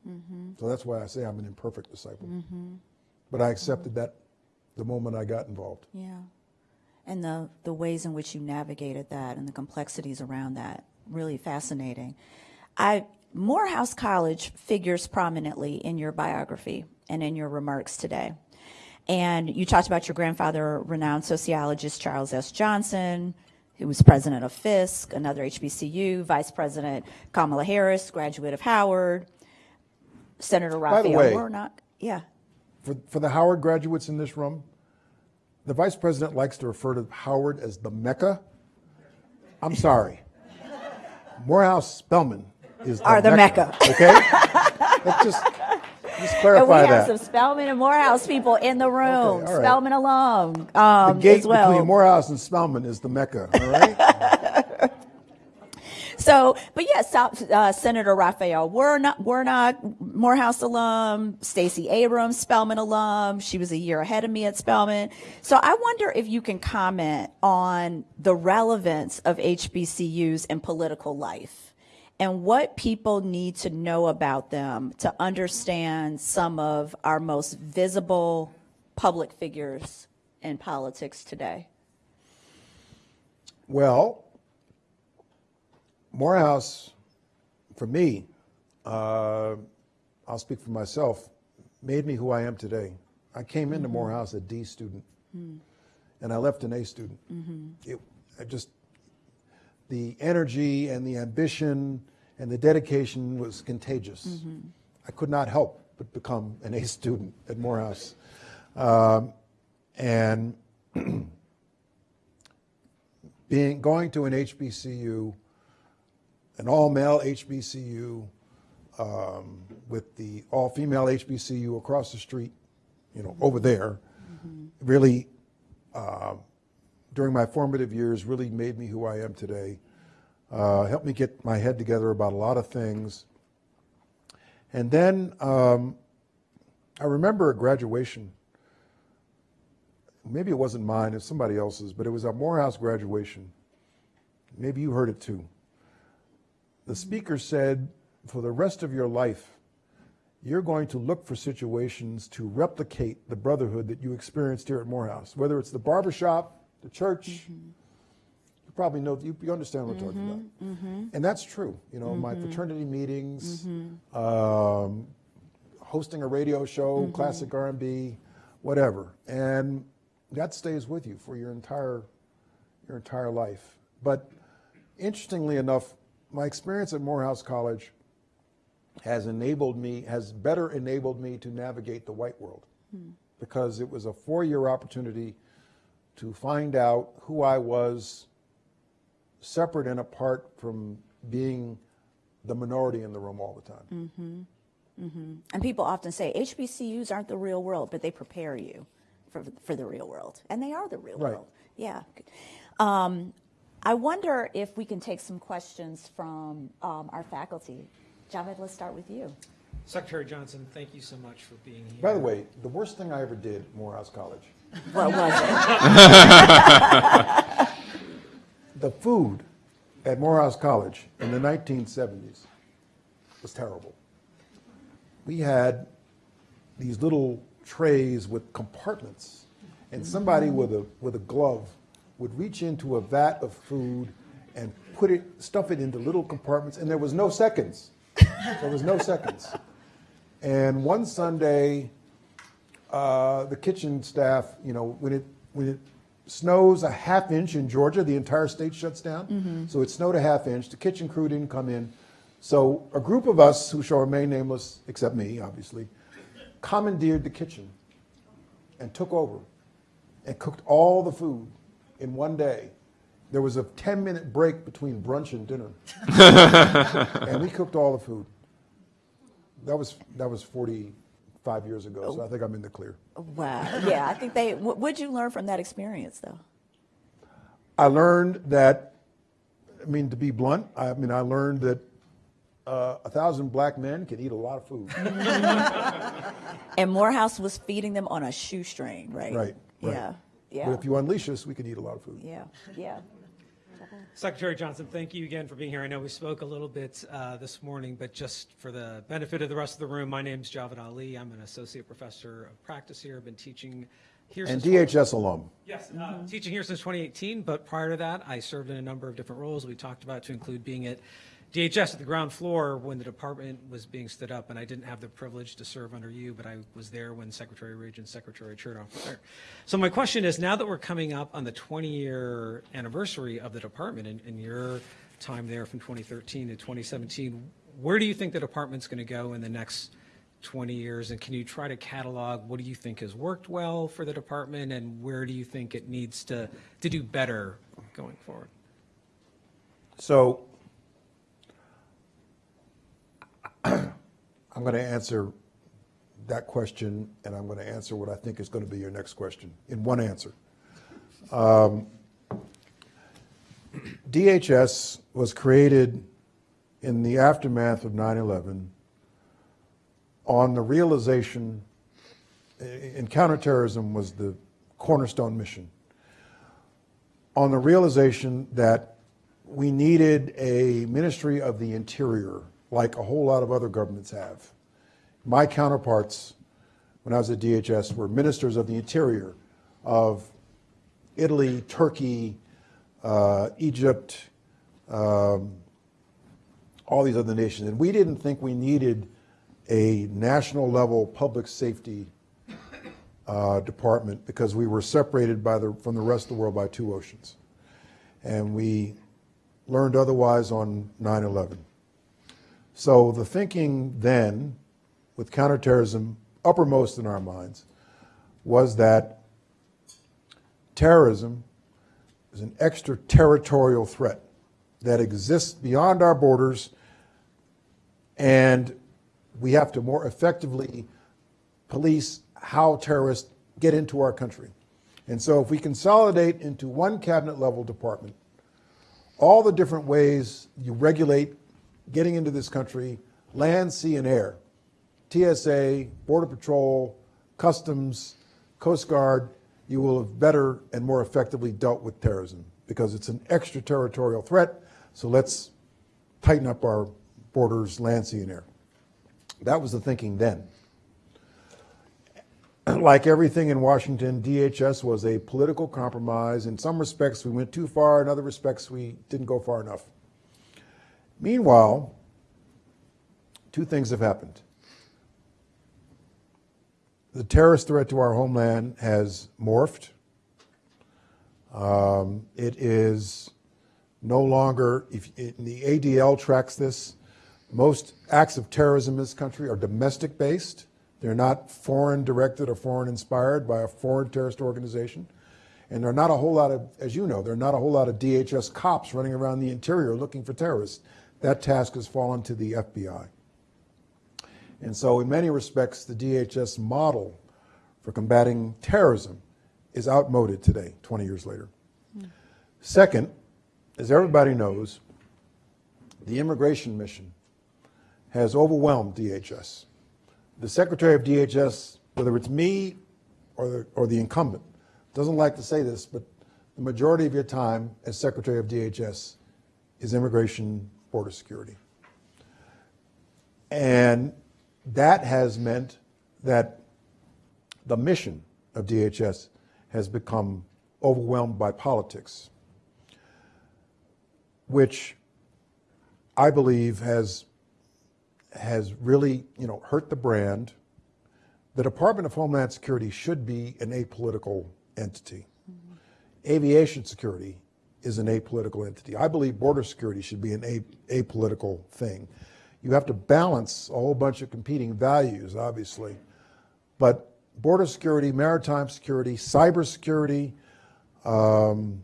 Speaker 2: Mm-hmm. So that's why I say I'm an imperfect disciple. Mm-hmm. But I accepted that the moment I got involved.
Speaker 1: Yeah. And the, the ways in which you navigated that and the complexities around that, really fascinating. I, Morehouse College figures prominently in your biography and in your remarks today. And you talked about your grandfather, renowned sociologist Charles S. Johnson, who was president of Fisk, another HBCU, Vice President Kamala Harris, graduate of Howard, Senator
Speaker 2: the
Speaker 1: Raphael
Speaker 2: way-
Speaker 1: Warnock. Yeah.
Speaker 2: For, for the Howard graduates in this room, the vice president likes to refer to Howard as the Mecca. I'm sorry. Morehouse Spelman is the
Speaker 1: Are the Mecca.
Speaker 2: Okay? Let's just, just
Speaker 1: And we have
Speaker 2: that.
Speaker 1: some Spelman and Morehouse people in the room.
Speaker 2: all right.
Speaker 1: Spelman alum
Speaker 2: the
Speaker 1: um,
Speaker 2: gate
Speaker 1: as well.
Speaker 2: between Morehouse and Spelman is the Mecca, all right? (laughs)
Speaker 1: So, but yes, uh, Senator Raphael Warnock, Warnock, Morehouse alum, Stacey Abrams, Spelman alum. She was a year ahead of me at Spelman. So I wonder if you can comment on the relevance of HBCUs in political life and what people need to know about them to understand some of our most visible public figures in politics today.
Speaker 2: Well, Morehouse, for me, uh, I'll speak for myself, made me who I am today. I came into Morehouse a D student, and I left an A student. It, I just the energy and the ambition and the dedication was contagious. I could not help but become an A student at Morehouse, um, and (clears throat) being going to an HBCU, an all-male HBCU, um, with the all-female HBCU across the street, you know, over there, really, uh, during my formative years, really made me who I am today. Uh, helped me get my head together about a lot of things. And then um, I remember a graduation. Maybe it wasn't mine, it was somebody else's, but it was a Morehouse graduation. Maybe you heard it too. The speaker said, For the rest of your life, you're going to look for situations to replicate the brotherhood that you experienced here at Morehouse, whether it's the barber shop, the church. You probably know, you, you understand what I'm talking about. Mm-hmm, mm-hmm. And that's true. You know, my mm-hmm. fraternity meetings, um, hosting a radio show, classic R&B, whatever. And that stays with you for your entire your entire life. But interestingly enough, my experience at Morehouse College has enabled me, has better enabled me to navigate the white world hmm. because it was a four-year opportunity to find out who I was separate and apart from being the minority in the room all the time. Mm-hmm. Mm-hmm.
Speaker 1: And people often say HBCUs aren't the real world, but they prepare you for, for the real world. And they are the real
Speaker 2: Right.
Speaker 1: world. Yeah. Um, I wonder if we can take some questions from um, our faculty. Javed, let's start with you.
Speaker 3: Secretary Johnson, thank you so much for being here.
Speaker 2: By the way, the worst thing I ever did at Morehouse College,
Speaker 1: What was it? (laughs)
Speaker 2: the food at Morehouse College in the 1970s was terrible. We had these little trays with compartments, and somebody with a with a glove would reach into a vat of food and put it, stuff it into little compartments, and there was no seconds. There was no seconds. And one Sunday, uh, the kitchen staff, you know, when it when it snows a half inch in Georgia, the entire state shuts down. So it snowed a half inch. The kitchen crew didn't come in. So a group of us, who shall remain nameless, except me, obviously, commandeered the kitchen and took over and cooked all the food in one day. There was a 10 minute break between brunch and dinner. (laughs) and we cooked all the food. That was, that was 45 years ago, so I think I'm in the clear.
Speaker 1: Wow. Yeah, I think they, what would you learn from that experience, though?
Speaker 2: I learned that, I mean, to be blunt, I mean, I learned that uh, a thousand black men can eat a lot of food. (laughs)
Speaker 1: And Morehouse was feeding them on a shoestring, right?
Speaker 2: Right, right.
Speaker 1: Yeah.
Speaker 2: But if you unleash us, we can eat a lot of food.
Speaker 1: Yeah. Yeah.
Speaker 3: Secretary Johnson, thank you again for being here. I know we spoke a little bit uh, this morning, but just for the benefit of the rest of the room, my name is Javed Ali. I'm an associate professor of practice here. I've been teaching here
Speaker 2: And
Speaker 3: since
Speaker 2: DHS alum.
Speaker 3: Yes, uh, teaching here since 2018, but prior to that, I served in a number of different roles we talked about, to include being at DHS at the ground floor when the department was being stood up, and I didn't have the privilege to serve under you, but I was there when Secretary Ridge and Secretary Chertoff were there. So my question is, now that we're coming up on the 20-year anniversary of the department and, and your time there from 2013 to 2017, where do you think the department's going to go in the next 20 years, and can you try to catalog what do you think has worked well for the department, and where do you think it needs to, to do better going forward?
Speaker 2: So I'm going to answer that question, and I'm going to answer what I think is going to be your next question in one answer. Um, DHS was created in the aftermath of 9 11 on the realization, and counterterrorism was the cornerstone mission, on the realization that we needed a Ministry of the Interior like a whole lot of other governments have. My counterparts when I was at DHS were ministers of the interior of Italy, Turkey, uh, Egypt, um, all these other nations. And we didn't think we needed a national level public safety uh, department because we were separated by the, from the rest of the world by two oceans. And we learned otherwise on 9 11. So the thinking then, with counterterrorism uppermost in our minds, was that terrorism is an extraterritorial threat that exists beyond our borders, and we have to more effectively police how terrorists get into our country. And so if we consolidate into one cabinet level department, all the different ways you regulate getting into this country, land, sea, and air, TSA, Border Patrol, Customs, Coast Guard, you will have better and more effectively dealt with terrorism because it's an extraterritorial threat. So let's tighten up our borders, land, sea, and air. That was the thinking then. (clears throat) Like everything in Washington, DHS was a political compromise. In some respects, we went too far. In other respects, we didn't go far enough. Meanwhile, two things have happened. The terrorist threat to our homeland has morphed. Um, it is no longer, if the ADL tracks this, most acts of terrorism in this country are domestic based. They're not foreign directed or foreign inspired by a foreign terrorist organization. And there are not a whole lot of, as you know, there are not a whole lot of DHS cops running around the interior looking for terrorists. That task has fallen to the FBI. And so, in many respects, the DHS model for combating terrorism is outmoded today, 20 years later. Second, as everybody knows, the immigration mission has overwhelmed DHS. The secretary of DHS, whether it's me or the, or the incumbent, doesn't like to say this, but the majority of your time as secretary of DHS is immigration border security. And that has meant that the mission of DHS has become overwhelmed by politics, which I believe has has really, you know, hurt the brand. The Department of Homeland Security should be an apolitical entity. Mm-hmm. Aviation security is an apolitical entity. I believe border security should be an apolitical thing. You have to balance a whole bunch of competing values, obviously. But border security, maritime security, cyber security um,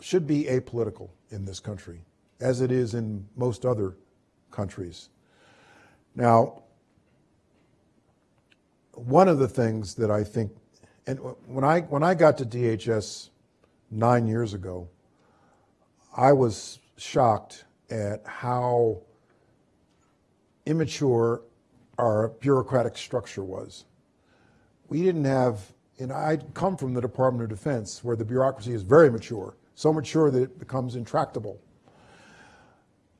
Speaker 2: should be apolitical in this country, as it is in most other countries. Now, one of the things that I think, and when I when I got to DHS nine years ago, I was shocked at how immature our bureaucratic structure was. We didn't have, and I'd come from the Department of Defense where the bureaucracy is very mature, so mature that it becomes intractable.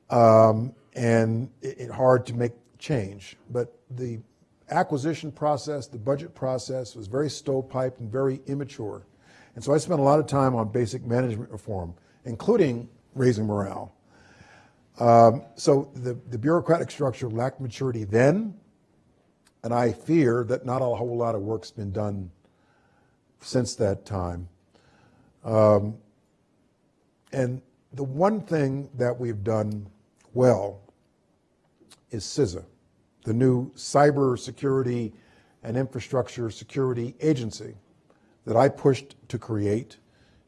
Speaker 2: Um, and it, it hard to make change. But the acquisition process, the budget process was very stovepiped and very immature. And so I spent a lot of time on basic management reform, including raising morale. Um, so the, the bureaucratic structure lacked maturity then, and I fear that not a whole lot of work's been done since that time. Um, and the one thing that we've done well is CISA, the new cyber security and infrastructure security agency that I pushed to create.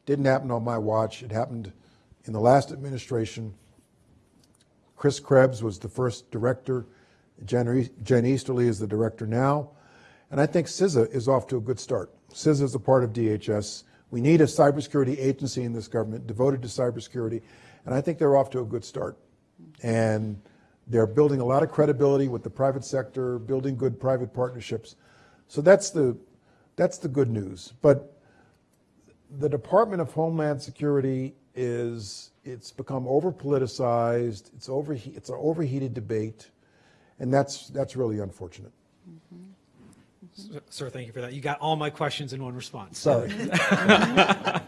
Speaker 2: Didn't happen on my watch. It happened in the last administration. Chris Krebs was the first director. Jen, Jen Easterly is the director now. And I think CISA is off to a good start. CISA is a part of DHS. We need a cybersecurity agency in this government devoted to cybersecurity. And I think they're off to a good start. And they're building a lot of credibility with the private sector, building good private partnerships. So that's the, that's the good news. But the Department of Homeland Security is, it's become over politicized, it's, over, it's an overheated debate, and that's, that's really unfortunate. Mm-hmm. Mm-hmm.
Speaker 3: Sir, thank you for that. You got all my questions in one response.
Speaker 2: Sorry. (laughs)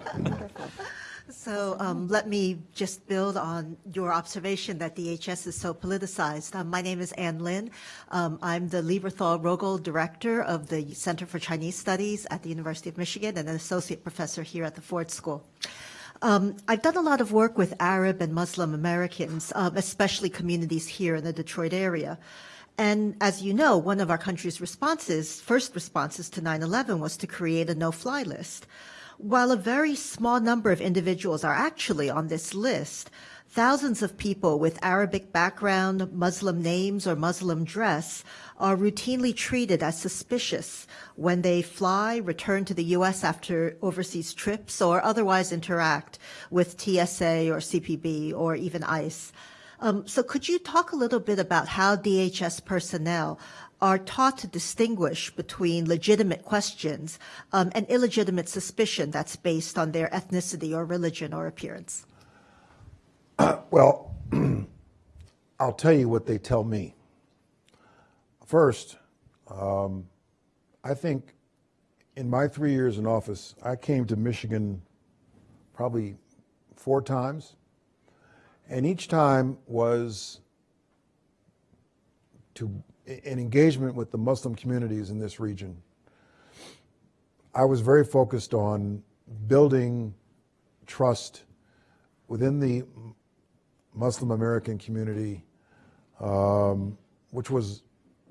Speaker 4: So um, let me just build on your observation that DHS is so politicized. Um, my name is Ann Lin. Um, I'm the Lieberthal Rogel Director of the Center for Chinese Studies at the University of Michigan and an associate professor here at the Ford School. Um, I've done a lot of work with Arab and Muslim Americans, um, especially communities here in the Detroit area. And as you know, one of our country's responses, first responses to 9-11 was to create a no-fly list. While a very small number of individuals are actually on this list, thousands of people with Arabic background, Muslim names, or Muslim dress are routinely treated as suspicious when they fly, return to the U.S. after overseas trips, or otherwise interact with TSA or CPB or even ICE. Um, so could you talk a little bit about how DHS personnel are taught to distinguish between legitimate questions um, and illegitimate suspicion that's based on their ethnicity or religion or appearance? (clears throat)
Speaker 2: Well, (clears throat) I'll tell you what they tell me. First, um, I think in my three years in office, I came to Michigan probably four times, and each time was to an engagement with the Muslim communities in this region. I was very focused on building trust within the Muslim American community, um, which was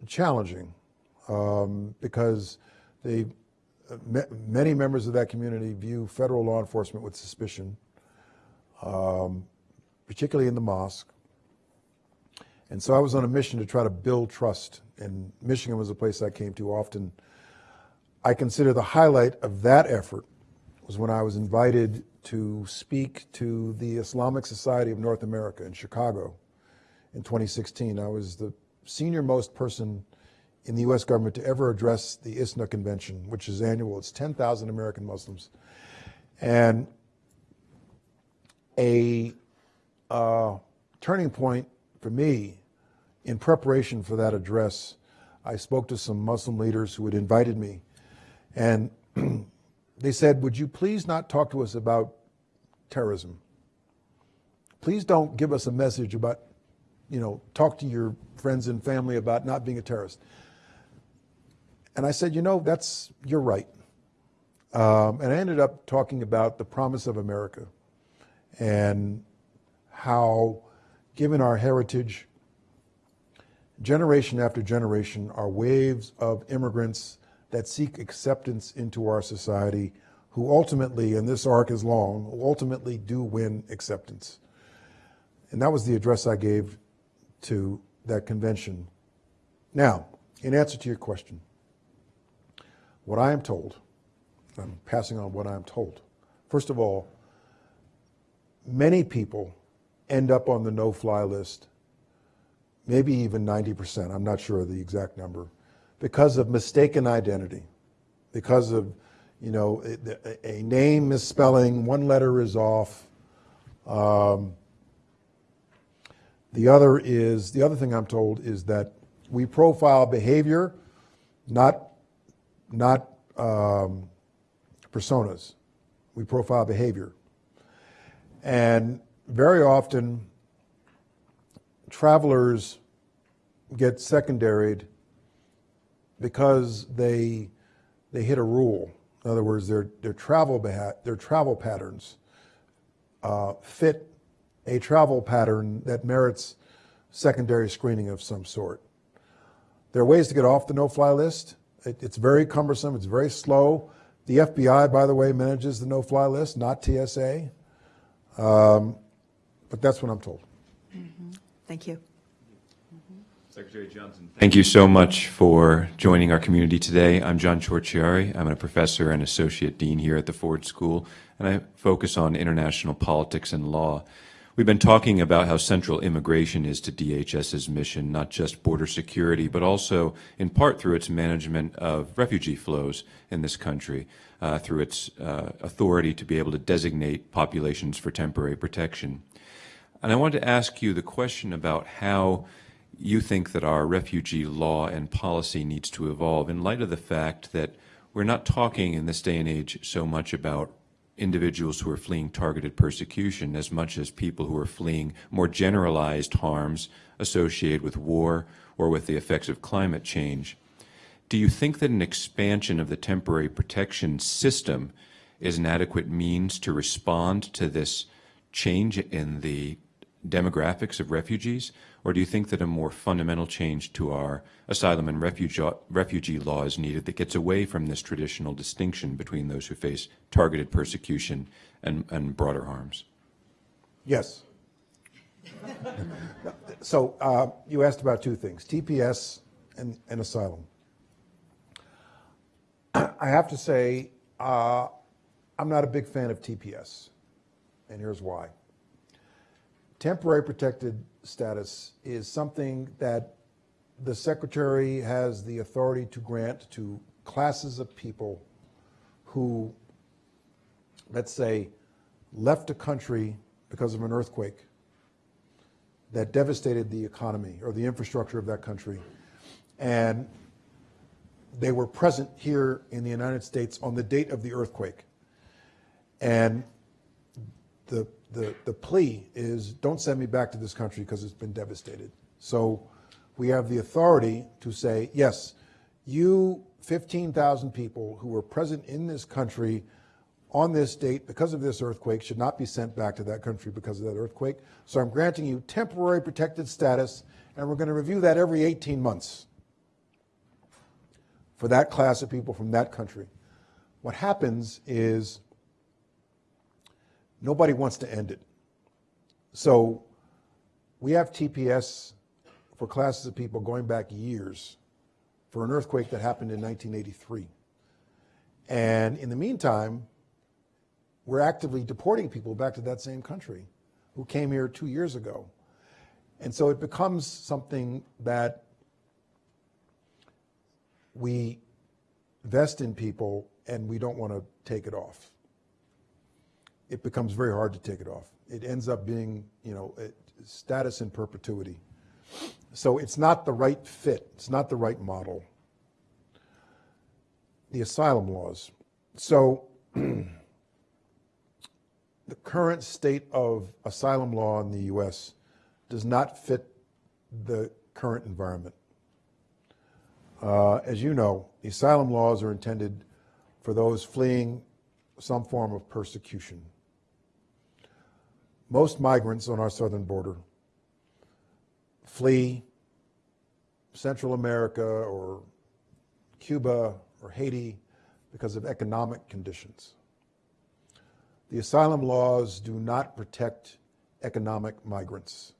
Speaker 2: challenging um, because they, uh, many members of that community view federal law enforcement with suspicion, um, particularly in the mosque. And so I was on a mission to try to build trust, and Michigan was a place I came to often. I consider the highlight of that effort was when I was invited to speak to the Islamic Society of North America in Chicago in 2016. I was the senior most person in the U.S. government to ever address the ISNA convention, which is annual. It's 10,000 American Muslims. And a uh, turning point for me in preparation for that address, I spoke to some Muslim leaders who had invited me. And (clears throat) they said, Would you please not talk to us about terrorism? Please don't give us a message about, you know, talk to your friends and family about not being a terrorist. And I said, You know, that's, you're right. Um, and I ended up talking about the promise of America and how, given our heritage, generation after generation are waves of immigrants that seek acceptance into our society who ultimately, and this arc is long, who ultimately do win acceptance. And that was the address I gave to that convention. Now, in answer to your question, what I am told, I'm passing on what I am told. First of all, many people end up on the no fly list, maybe even 90%, I'm not sure of the exact number, because of mistaken identity, because of, you know, a, a name misspelling, one letter is off. Um, the other is, the other thing I'm told is that we profile behavior, not, not um, personas. We profile behavior. And very often, travelers get secondaried because they they hit a rule. In other words, their their travel their travel patterns uh, fit a travel pattern that merits secondary screening of some sort. There are ways to get off the no-fly list. It, it's very cumbersome. It's very slow. The FBI, by the way, manages the no-fly list, not TSA. Um, but that's what I'm told.
Speaker 4: Thank you.
Speaker 5: Secretary Johnson. Thank you so much for joining our community today. I'm John Ciorciari. I'm a professor and associate dean here at the Ford School, and I focus on international politics and law. We've been talking about how central immigration is to DHS's mission, not just border security, but also in part through its management of refugee flows in this country, uh, through its uh, authority to be able to designate populations for temporary protection. And I wanted to ask you the question about how you think that our refugee law and policy needs to evolve in light of the fact that we're not talking in this day and age so much about individuals who are fleeing targeted persecution as much as people who are fleeing more generalized harms associated with war or with the effects of climate change. Do you think that an expansion of the temporary protection system is an adequate means to respond to this change in the demographics of refugees? Or do you think that a more fundamental change to our asylum and refugee, refugee law is needed that gets away from this traditional distinction between those who face targeted persecution and, and broader harms?
Speaker 2: Yes. (laughs) so uh, you asked about two things TPS and, and asylum. (clears throat) I have to say, uh, I'm not a big fan of TPS, and here's why. Temporary protected status is something that the Secretary has the authority to grant to classes of people who, let's say, left a country because of an earthquake that devastated the economy or the infrastructure of that country And they were present here in the United States on the date of the earthquake. And the, the, the plea is, don't send me back to this country because it's been devastated. So we have the authority to say, yes, you 15,000 people who were present in this country on this date because of this earthquake should not be sent back to that country because of that earthquake. So I'm granting you temporary protected status, and we're going to review that every 18 months for that class of people from that country. What happens is nobody wants to end it. So we have TPS for classes of people going back years for an earthquake that happened in 1983. And in the meantime, we're actively deporting people back to that same country who came here two years ago. And so it becomes something that we vest in people and we don't want to take it off. It becomes very hard to take it off. It ends up being, you know, status in perpetuity. So it's not the right fit. It's not the right model. The asylum laws. So (clears throat) the current state of asylum law in the U.S. does not fit the current environment. Uh, as you know, the asylum laws are intended for those fleeing some form of persecution. Most migrants on our southern border flee Central America or Cuba or Haiti because of economic conditions. The asylum laws do not protect economic migrants.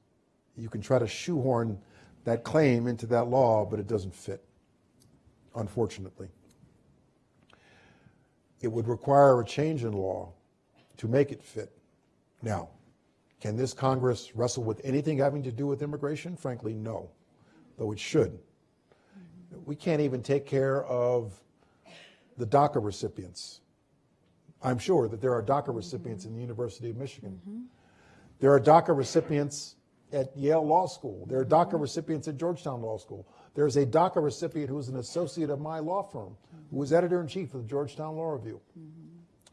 Speaker 2: You can try to shoehorn that claim into that law, but it doesn't fit unfortunately. It would require a change in law to make it fit. Now, can this Congress wrestle with anything having to do with immigration? Frankly, no, though it should. We can't even take care of the DACA recipients. I'm sure that there are DACA mm-hmm. recipients in the University of Michigan. Mm-hmm. There are DACA recipients at Yale Law School. There are mm-hmm. DACA recipients at Georgetown Law School. There's a DACA recipient who is an associate of my law firm, who was editor in chief of the Georgetown Law Review.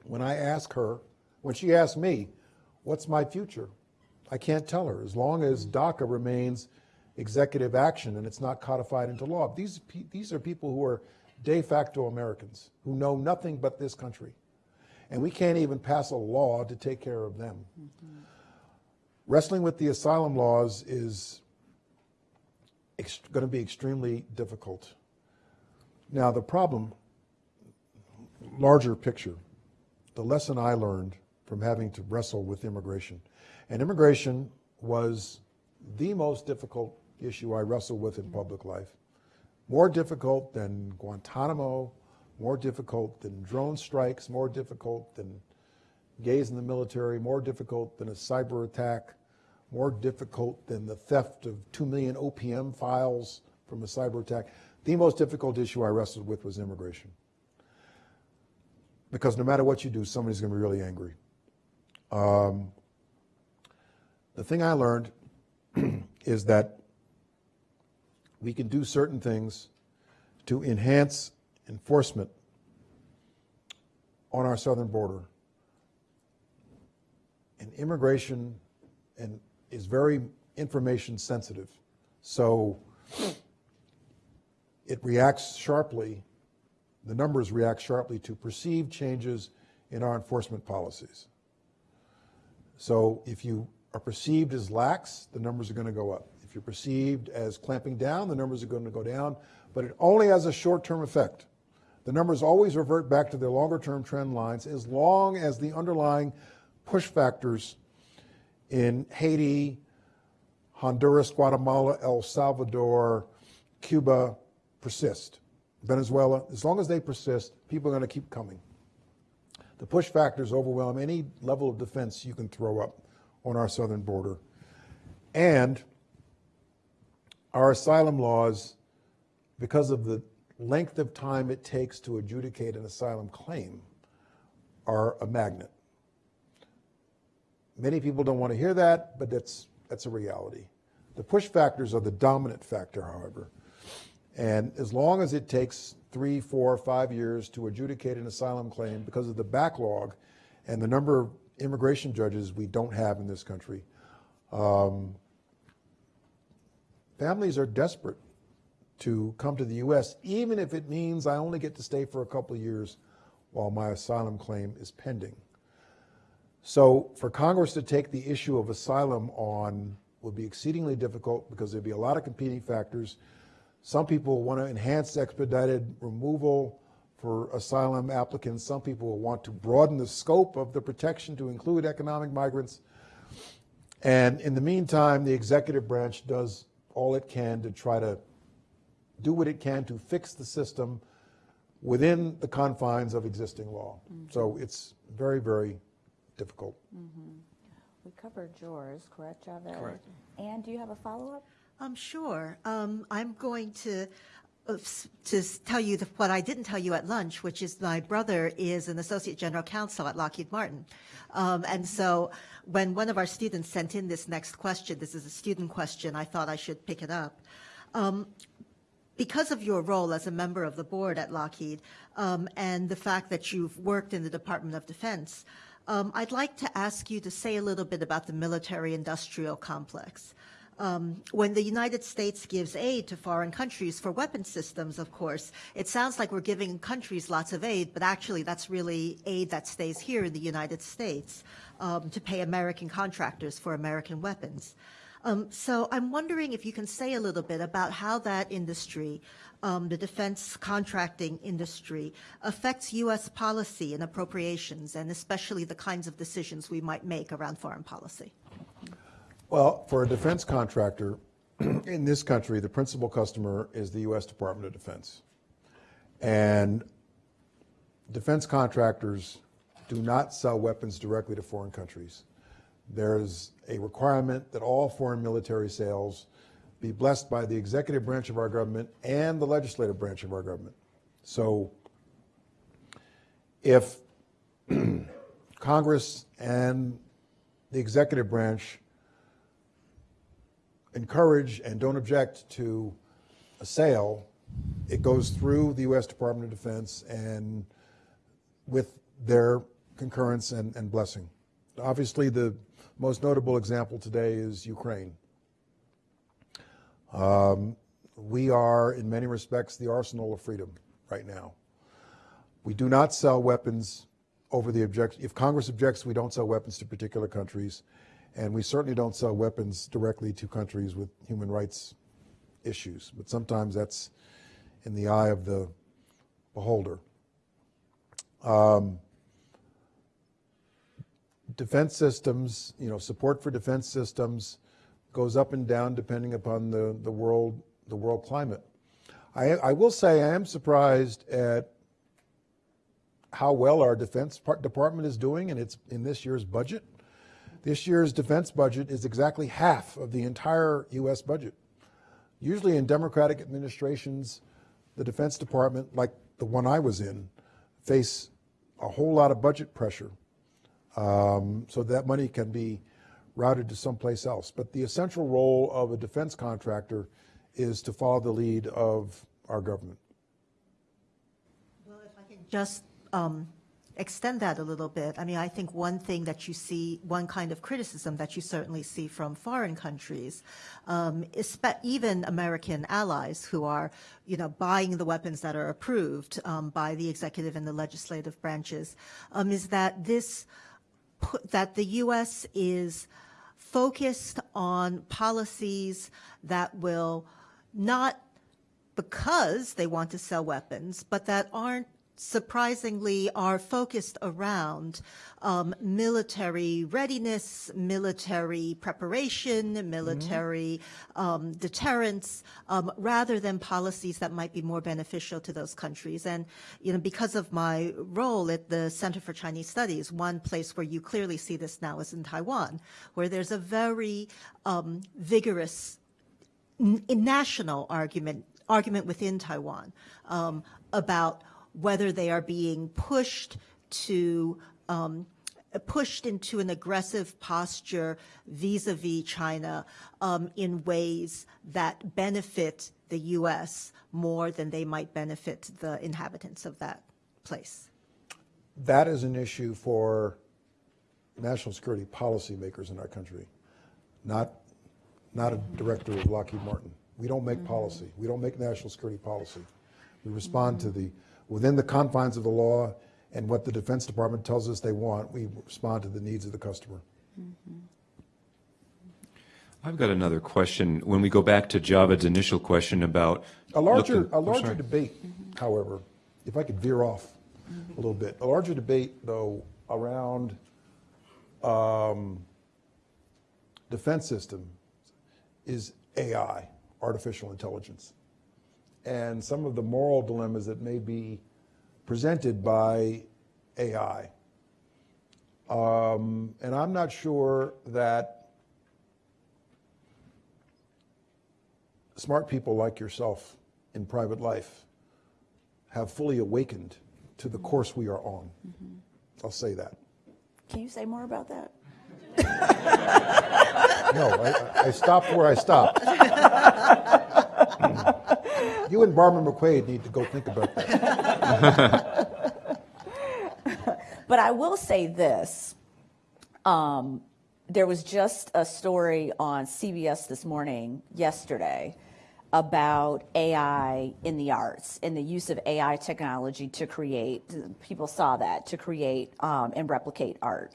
Speaker 2: When I ask her, when she asked me, what's my future? I can't tell her. As long as DACA remains executive action and it's not codified into law. These, these are people who are de facto Americans who know nothing but this country. And we can't even pass a law to take care of them. Mm -hmm. Wrestling with the asylum laws is going to be extremely difficult. Now, the problem, larger picture, the lesson I learned from having to wrestle with immigration, and immigration was the most difficult issue I wrestled with in public life. More difficult than Guantanamo, more difficult than drone strikes, more difficult than gays in the military, more difficult than a cyber attack, more difficult than the theft of 2 million OPM files from a cyber attack. The most difficult issue I wrestled with was immigration. Because no matter what you do, somebody's going to be really angry. Um, the thing I learned (clears throat) is that we can do certain things to enhance enforcement on our southern border. And immigration and is very information sensitive. So it reacts sharply, the numbers react sharply to perceived changes in our enforcement policies. So if you are perceived as lax, the numbers are going to go up. If you're perceived as clamping down, the numbers are going to go down, but it only has a short-term effect. The numbers always revert back to their longer-term trend lines as long as the underlying push factors in Haiti, Honduras, Guatemala, El Salvador, Cuba persist. Venezuela, as long as they persist, people are going to keep coming. The push factors overwhelm any level of defense you can throw up on our southern border. And our asylum laws, because of the length of time it takes to adjudicate an asylum claim, are a magnet. Many people don't want to hear that, but that's, that's a reality. The push factors are the dominant factor, however. And as long as it takes three, four, five years to adjudicate an asylum claim because of the backlog and the number of immigration judges we don't have in this country, um, families are desperate to come to the U.S., even if it means I only get to stay for a couple of years while my asylum claim is pending. So for Congress to take the issue of asylum on would be exceedingly difficult because there'd be a lot of competing factors. Some people want to enhance expedited removal for asylum applicants. Some people will want to broaden the scope of the protection to include economic migrants. And in the meantime, the executive branch does all it can to try to do what it can to fix the system within the confines of existing law. Mm-hmm. So it's very, very difficult. Mm-hmm.
Speaker 1: We covered yours, correct, Javed?
Speaker 3: Correct.
Speaker 1: And do you have a follow-up?
Speaker 4: Um, sure. Um, I'm going to uh, to tell you the, what I didn't tell you at lunch, which is my brother is an associate general counsel at Lockheed Martin, um, and so when one of our students sent in this next question, this is a student question, I thought I should pick it up. Um, because of your role as a member of the board at Lockheed um, and the fact that you've worked in the Department of Defense, um, I'd like to ask you to say a little bit about the military-industrial complex. Um, when the United States gives aid to foreign countries for weapon systems, of course, it sounds like we're giving countries lots of aid, but actually that's really aid that stays here in the United States um, to pay American contractors for American weapons. Um, so I'm wondering if you can say a little bit about how that industry, um, the defense contracting industry, affects U.S. policy and appropriations, and especially the kinds of decisions we might make around foreign policy.
Speaker 2: Well, for a defense contractor (clears throat) in this country, the principal customer is the U.S. Department of Defense. And defense contractors do not sell weapons directly to foreign countries. There's a requirement that all foreign military sales be blessed by the executive branch of our government and the legislative branch of our government. So if (clears throat) Congress and the executive branch encourage and don't object to a sale, it goes through the U.S. Department of Defense and with their concurrence and, and blessing. Obviously, the most notable example today is Ukraine. Um, we are, in many respects, the arsenal of freedom right now. We do not sell weapons over the objection. If Congress objects, we don't sell weapons to particular countries. And we certainly don't sell weapons directly to countries with human rights issues. But sometimes that's in the eye of the beholder. Um, defense systems, you know, support for defense systems goes up and down depending upon the, the world the world climate. I, I will say I am surprised at how well our defense department is doing and it's in this year's budget. This year's defense budget is exactly half of the entire U.S. budget. Usually in Democratic administrations, the Defense Department, like the one I was in, face a whole lot of budget pressure. Um, so that money can be routed to someplace else. But the essential role of a defense contractor is to follow the lead of our government.
Speaker 4: Well, if I can just um, extend that a little bit, I mean, I think one thing that you see, one kind of criticism that you certainly see from foreign countries, um, even American allies who are, you know, buying the weapons that are approved um, by the executive and the legislative branches, um, is that this that the U.S. is focused on policies that will not because they want to sell weapons, but that aren't surprisingly are focused around um, military readiness, military preparation, military um, deterrence, um, rather than policies that might be more beneficial to those countries. And you know, because of my role at the Center for Chinese Studies, one place where you clearly see this now is in Taiwan, where there's a very um, vigorous n- national argument argument within Taiwan um, about whether they are being pushed to um, pushed into an aggressive posture vis-a-vis China um, in ways that benefit the U.S. more than they might benefit the inhabitants of that place.
Speaker 2: That is an issue for national security policymakers in our country, not, not a director of Lockheed Martin. We don't make policy. We don't make national security policy. We respond to the, within the confines of the law and what the Defense Department tells us they want, we respond to the needs of the customer.
Speaker 5: I've got another question. When we go back to Javed's initial question about.
Speaker 2: A larger,
Speaker 5: looking-
Speaker 2: a
Speaker 5: oh,
Speaker 2: larger debate, however, if I could veer off a little bit, a larger debate, though, around um, defense system is AI, artificial intelligence, and some of the moral dilemmas that may be presented by AI. Um, and I'm not sure that smart people like yourself in private life have fully awakened to the course we are on. I'll say that.
Speaker 1: Can you say more about that? (laughs)
Speaker 2: No, I, I- I stopped where I stopped. (laughs) You and Barbara McQuade need to go think about that. (laughs)
Speaker 1: But I will say this. Um, there was just a story on CBS this morning, yesterday, about AI in the arts and the use of AI technology to create, people saw that, to create um, and replicate art.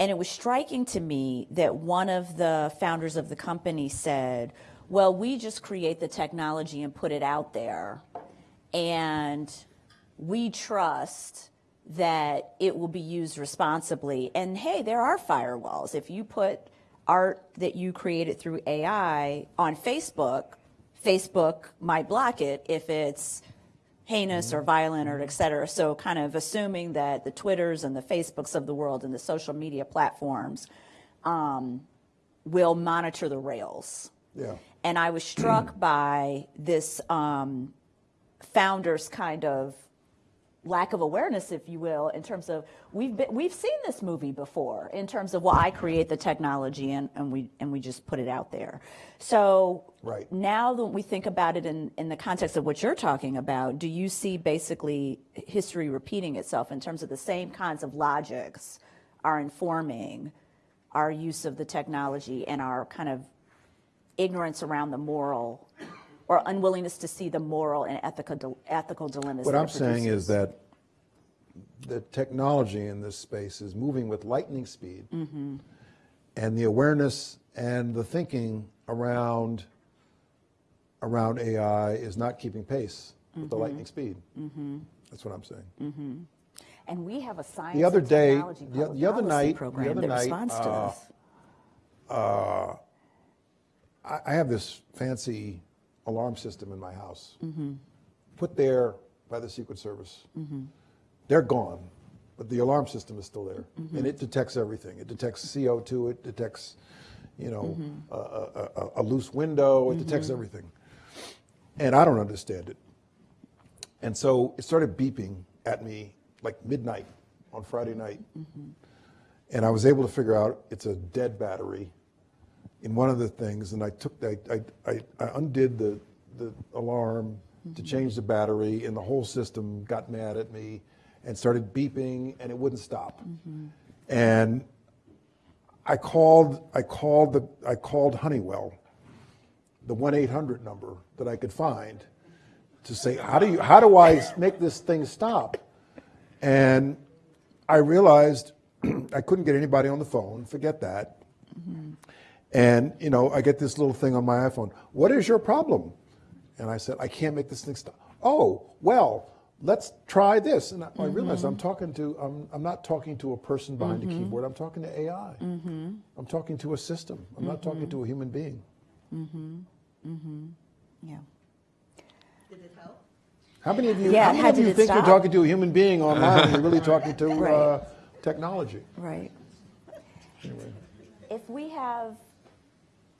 Speaker 1: And it was striking to me that one of the founders of the company said, well, we just create the technology and put it out there. And we trust that it will be used responsibly. And hey, there are firewalls. If you put art that you created through AI on Facebook, Facebook might block it if it's heinous or violent or et cetera. So kind of assuming that the Twitters and the Facebooks of the world and the social media platforms um, will monitor the rails.
Speaker 2: Yeah.
Speaker 1: And I was struck (clears throat) by this um, founder's kind of lack of awareness, if you will, in terms of we've been, we've seen this movie before in terms of well, I create the technology and, and we and we just put it out there. So
Speaker 2: Right.
Speaker 1: now that we think about it in, in the context of what you're talking about, do you see basically history repeating itself in terms of the same kinds of logics are informing our use of the technology and our kind of ignorance around the moral or unwillingness to see the moral and ethical ethical dilemmas.
Speaker 2: What I'm saying is that the technology in this space is moving with lightning speed. Mm-hmm. And the awareness and the thinking around, around AI is not keeping pace with the mm-hmm. lightning speed. Mm-hmm. That's what I'm saying.
Speaker 1: and we have a science
Speaker 2: The other day- the- the other night- the
Speaker 1: program
Speaker 2: other
Speaker 1: that
Speaker 2: night,
Speaker 1: responds to
Speaker 2: uh,
Speaker 1: this.
Speaker 2: I, I have this fancy alarm system in my house, mm-hmm. put there by the Secret Service. Mm-hmm. They're gone, but the alarm system is still there, mm-hmm. and it detects everything. It detects CO2. It detects, you know, a, a, a, a loose window. It detects everything, and I don't understand it. And so it started beeping at me like midnight on Friday night, and I was able to figure out it's a dead battery in one of the things, and I took, I, I, I I undid the, the alarm to mm-hmm. change the battery, and the whole system got mad at me and started beeping, and it wouldn't stop. Mm-hmm. And I called, I called the, I called Honeywell, the one eight hundred number that I could find, to say, how do you, how do I make this thing stop? And I realized (clears throat) I couldn't get anybody on the phone. Forget that. Mm-hmm. And, you know, I get this little thing on my iPhone. What is your problem? And I said, I can't make this thing stop. Oh, well, let's try this. And I, I realized I'm talking to, I'm, I'm not talking to a person behind a keyboard. I'm talking to AI. I'm talking to a system. I'm not talking to a human being. Mm-hmm. Mm-hmm.
Speaker 1: Yeah.
Speaker 4: Did it help?
Speaker 2: How many of you,
Speaker 1: Yeah,
Speaker 2: how many
Speaker 1: how
Speaker 2: of you think
Speaker 1: stop?
Speaker 2: you're talking to a human being (laughs) online and you're really talking to uh, technology?
Speaker 1: Right. If we have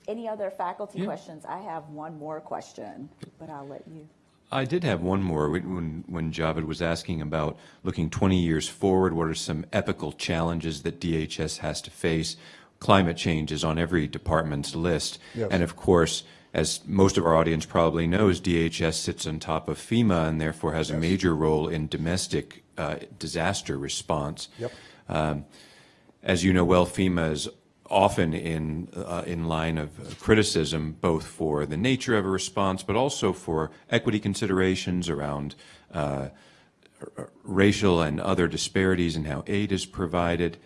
Speaker 1: any other faculty
Speaker 5: Yeah.
Speaker 1: questions, I have one more question, but I'll let you.
Speaker 5: I did have one more when, when Javed was asking about looking 20 years forward, what are some epical challenges that DHS has to face? Climate change is on every department's list.
Speaker 2: Yes.
Speaker 5: And of course, As most of our audience probably knows, DHS sits on top of FEMA and therefore has a major role in domestic uh, disaster response.
Speaker 2: Yep.
Speaker 5: Um, As you know well, FEMA is often in, uh, in line of criticism, both for the nature of a response, but also for equity considerations around uh, racial and other disparities in how aid is provided.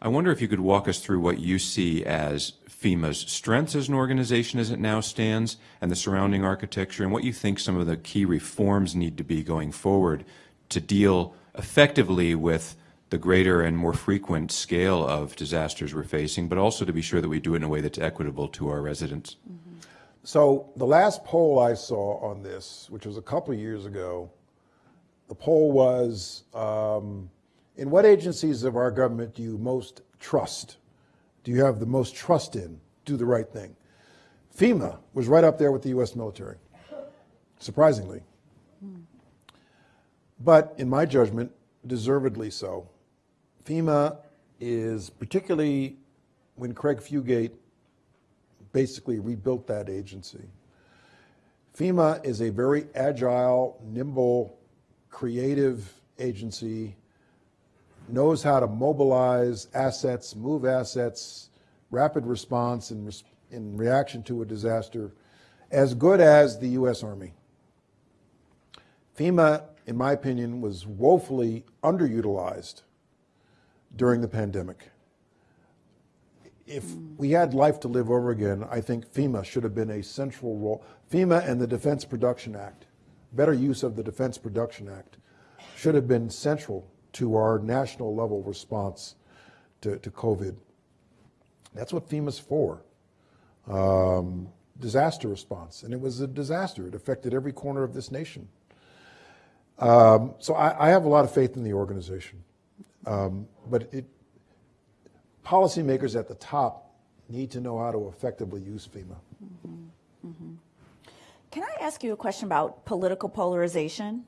Speaker 5: I wonder if you could walk us through what you see as FEMA's strengths as an organization as it now stands and the surrounding architecture, and what you think some of the key reforms need to be going forward to deal effectively with the greater and more frequent scale of disasters we're facing, but also to be sure that we do it in a way that's equitable to our residents.
Speaker 2: So the last poll I saw on this, which was a couple of years ago, the poll was, um, in what agencies of our government do you most trust? Do you have the most trust in? Do the right thing. FEMA was right up there with the U.S. military, surprisingly. But in my judgment, deservedly so. FEMA is particularly when Craig Fugate basically rebuilt that agency. FEMA is a very agile, nimble, creative agency, knows how to mobilize assets, move assets, rapid response in, in reaction to a disaster, as good as the U.S. Army. FEMA, in my opinion, was woefully underutilized during the pandemic. If we had life to live over again, I think FEMA should have been a central role. FEMA and the Defense Production Act, better use of the Defense Production Act, should have been central to our national level response to, to COVID. That's what FEMA's for. Um, disaster response. And it was a disaster. It affected every corner of this nation. Um, so I, I have a lot of faith in the organization. Um, but it, policymakers at the top need to know how to effectively use FEMA.
Speaker 1: Can I ask you a question about political polarization?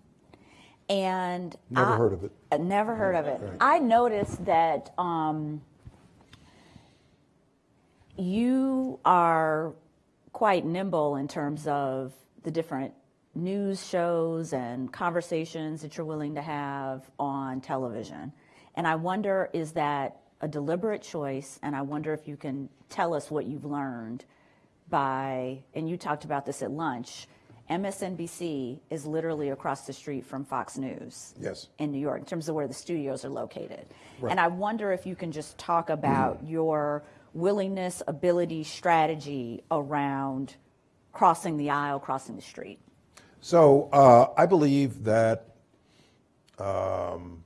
Speaker 1: And
Speaker 2: Never
Speaker 1: I-
Speaker 2: heard of it.
Speaker 1: Uh, Never heard of it. I noticed that um, you are quite nimble in terms of the different news shows and conversations that you're willing to have on television. And I wonder, is that a deliberate choice? And I wonder if you can tell us what you've learned by, and you talked about this at lunch, MSNBC is literally across the street from Fox News
Speaker 2: Yes.
Speaker 1: in New York in terms of where the studios are located.
Speaker 2: Right.
Speaker 1: And I wonder if you can just talk about your willingness, ability, strategy around crossing the aisle, crossing the street.
Speaker 2: So uh, I believe that um,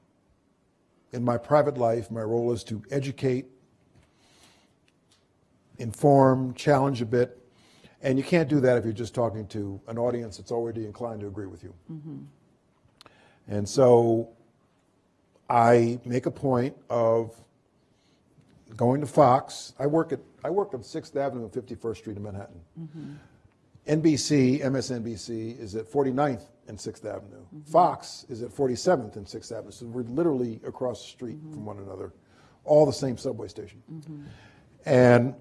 Speaker 2: in my private life, my role is to educate, inform, challenge a bit. And you can't do that if you're just talking to an audience that's already inclined to agree with you. Mm-hmm. And so I make a point of going to Fox. I work at I work on Sixth Avenue and 51st Street in Manhattan. Mm-hmm. NBC, MSNBC is at 49th and 6th Avenue. Mm-hmm. Fox is at 47th and 6th Avenue. So we're literally across the street mm-hmm. from one another, all the same subway station. Mm-hmm. And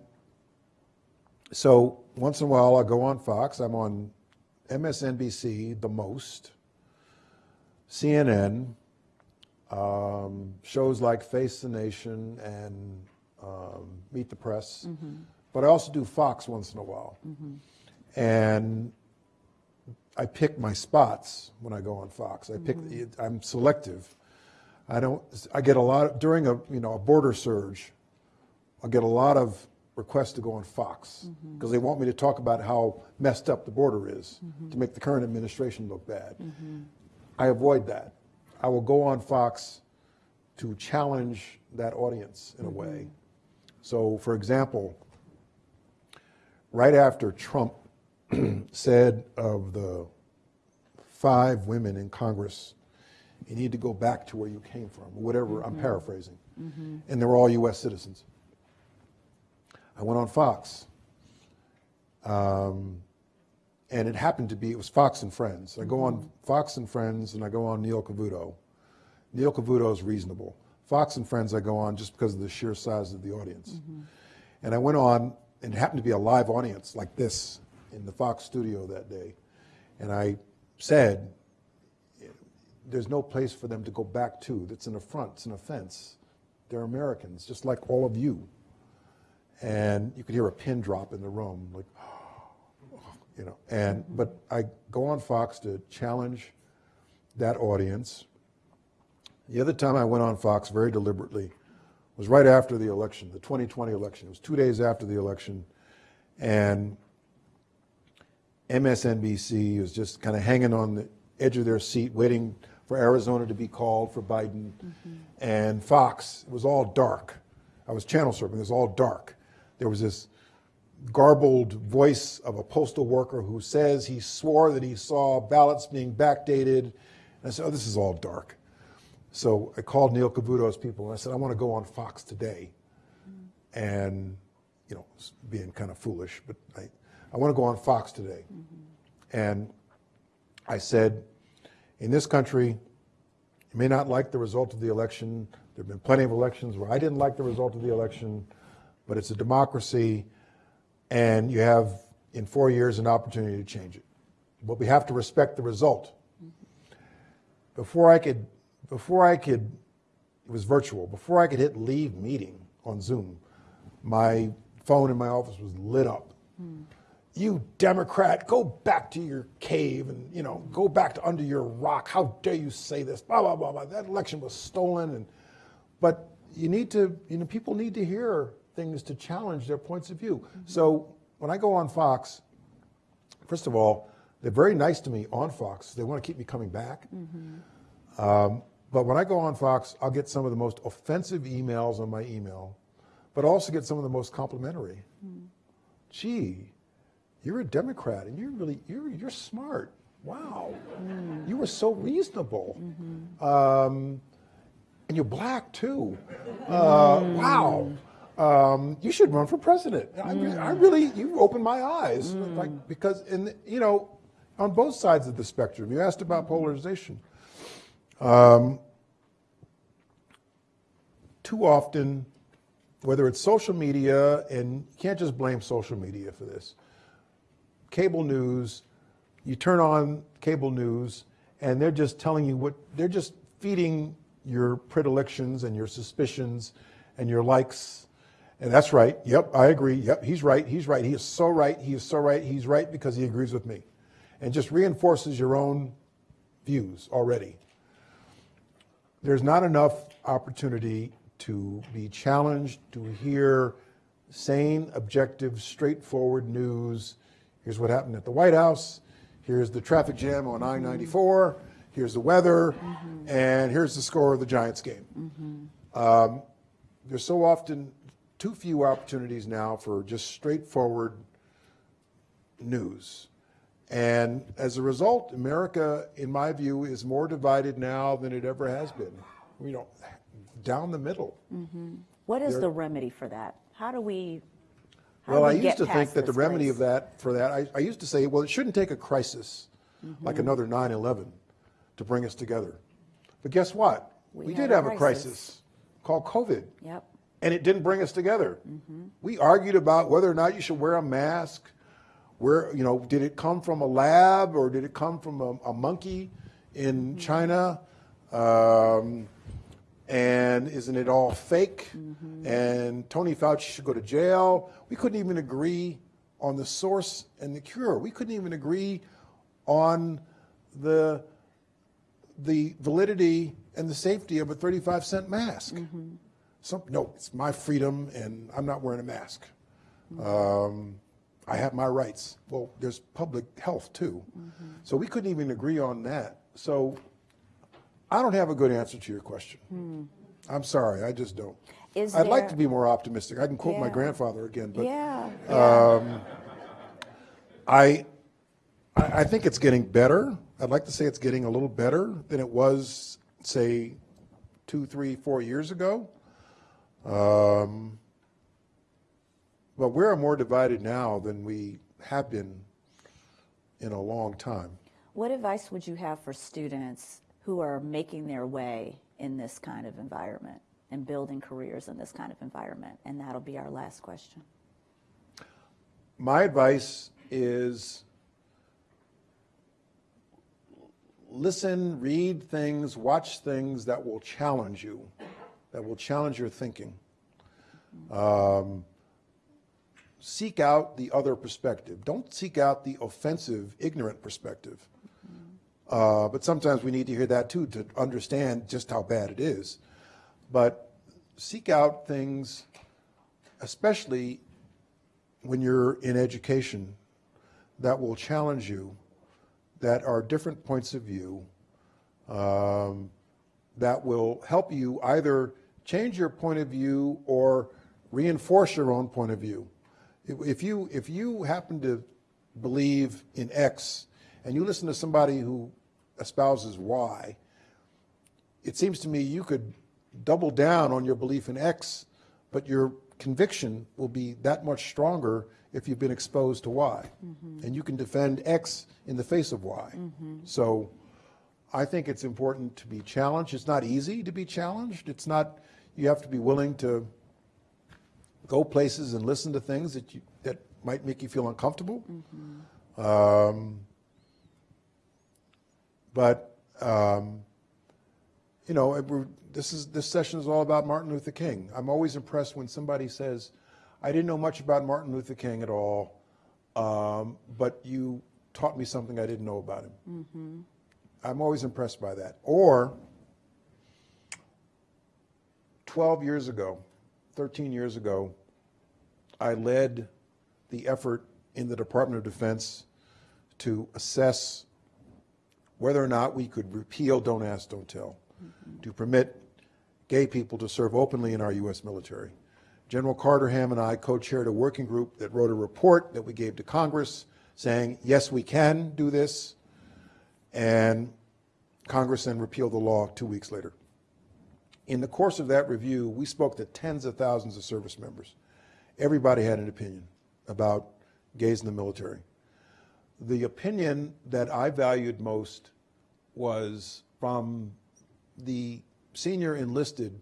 Speaker 2: so once in a while I go on Fox. I'm on MSNBC the most, CNN, um, shows like Face the Nation and um, Meet the Press. But I also do Fox once in a while. And I pick my spots when I go on Fox. I pick, mm-hmm. I'm selective. I don't, I get a lot, of, during a, you know, a border surge, I get a lot of requests to go on Fox mm-hmm. because they want me to talk about how messed up the border is mm-hmm. to make the current administration look bad. I avoid that. I will go on Fox to challenge that audience in a way. So, for example, right after Trump (clears throat) said of the five women in Congress, you need to go back to where you came from, or whatever, I'm mm-hmm. paraphrasing. Mm-hmm. And they were all US citizens. I went on Fox. Um, and it happened to be, it was Fox and Friends. I go on mm-hmm. Fox and Friends and I go on Neil Cavuto. Neil Cavuto is reasonable. Fox and Friends I go on just because of the sheer size of the audience. And I went on, and it happened to be a live audience like this. In the Fox studio that day, and I said, there's no place for them to go back to. That's an affront, it's an offense. They're Americans, just like all of you. And you could hear a pin drop in the room, like, (gasps) you know. And but I go on Fox to challenge that audience. The other time I went on Fox very deliberately was right after the election, the 2020 election. It was two days after the election, and MSNBC was just kind of hanging on the edge of their seat, waiting for Arizona to be called for Biden. Mm-hmm. And Fox, it was all dark. I was channel surfing, it was all dark. There was this garbled voice of a postal worker who says he swore that he saw ballots being backdated. And I said, oh, this is all dark. So I called Neil Cavuto's people and I said, I want to go on Fox today. Mm. And, you know, being kind of foolish, but I, I want to go on Fox today. And I said, in this country, you may not like the result of the election. There have been plenty of elections where I didn't like the result of the election, but it's a democracy, and you have, in four years, an opportunity to change it. But we have to respect the result. Before I could, before I could, it was virtual, before I could hit leave meeting on Zoom, my phone in my office was lit up hmm. You Democrat, go back to your cave and, you know, go back to under your rock. How dare you say this? Blah, blah, blah, blah. That election was stolen. And, but you need to, you know, people need to hear things to challenge their points of view. Mm-hmm. So when I go on Fox, first of all, they're very nice to me on Fox. They want to keep me coming back. Mm-hmm. Um, but when I go on Fox, I'll get some of the most offensive emails on my email, but also get some of the most complimentary. Mm-hmm. Gee, you're a Democrat and you're really you're you're smart. Wow, you were so reasonable, um, and you're black too. Uh, Wow, um, you should run for president. I, re- I really you opened my eyes, like because in you know on both sides of the spectrum. You asked about polarization. Um, too often, whether it's social media, and you can't just blame social media for this cable news, you turn on cable news, and they're just telling you what, they're just feeding your predilections and your suspicions and your likes. And that's right. Yep, I agree. Yep, he's right. He's right. He is so right. He is so right. He's right because he agrees with me. And just reinforces your own views already. There's not enough opportunity to be challenged, to hear sane, objective, straightforward news Here's what happened at the White House. Here's the traffic jam on I 94. Here's the weather. Mm-hmm. And here's the score of the Giants game. Mm-hmm. Um, there's so often too few opportunities now for just straightforward news. And as a result, America, in my view, is more divided now than it ever has been. You know, down the middle. Mm-hmm.
Speaker 1: What is
Speaker 2: There-
Speaker 1: the remedy for that? How do we?
Speaker 2: Well, I used to think that the remedy
Speaker 1: place?
Speaker 2: of that, for that, I, I used to say, well, it shouldn't take a crisis like
Speaker 1: Mm-hmm.
Speaker 2: another 9 11 to bring us together. But guess what?
Speaker 1: We
Speaker 2: We did
Speaker 1: a
Speaker 2: have a
Speaker 1: crisis.
Speaker 2: crisis called COVID.
Speaker 1: Yep.
Speaker 2: And it didn't bring us together.
Speaker 1: Mm-hmm.
Speaker 2: We argued about whether or not you should wear a mask. Where, you know, did it come from a lab or did it come from a, a monkey in
Speaker 1: Mm-hmm.
Speaker 2: China? Um, and isn't it all fake? Mm-hmm. And Tony Fauci should go to jail. We couldn't even agree on the source and the cure. We couldn't even agree on the the validity and the safety of a 35 cent mask. Mm-hmm. Some, no, it's my freedom and I'm not wearing a mask. Mm-hmm. Um, I have my rights. Well, there's public health too. So we couldn't even agree on that. So I don't have a good answer to your question. I'm sorry, I just don't.
Speaker 1: Is
Speaker 2: I'd like to be more optimistic. I can quote my grandfather again, but
Speaker 1: Yeah.
Speaker 2: I, I I think it's getting better. I'd like to say it's getting a little better than it was, say, two, three, four years ago. Um, but we're more divided now than we have been in a long time.
Speaker 1: What advice would you have for students who are making their way in this kind of environment and building careers in this kind of environment? And that'll be our last question.
Speaker 2: My advice is listen, read things, watch things that will challenge you, that will challenge your thinking. Um, seek out the other perspective. Don't seek out the offensive, ignorant perspective. Uh, but sometimes we need to hear that too to understand just how bad it is. But seek out things, especially when you're in education, that will challenge you, that are different points of view, um, that will help you either change your point of view or reinforce your own point of view. If- you, if you happen to believe in X and you listen to somebody who espouses Y, it seems to me you could double down on your belief in X, but your conviction will be that much stronger if you've been exposed to Y. Mm-hmm. And you can defend X in the face of Y. Mm-hmm. So I think it's important to be challenged. It's not easy to be challenged. It's not, you have to be willing to go places and listen to things that you, that might make you feel uncomfortable. Mm-hmm. Um, but um, you know, this is this session is all about Martin Luther King. I'm always impressed when somebody says, "I didn't know much about Martin Luther King at all, um, but you taught me something I didn't know about him." I'm always impressed by that. Or 12 years ago, 13 years ago, I led the effort in the Department of Defense to assess whether or not we could repeal Don't Ask, Don't Tell to permit gay people to serve openly in our U.S. military. General Carter Ham and I co-chaired a working group that wrote a report that we gave to Congress saying, yes, we can do this. And Congress then repealed the law two weeks later. In the course of that review, we spoke to tens of thousands of service members. Everybody had an opinion about gays in the military. The opinion that I valued most was from the senior enlisted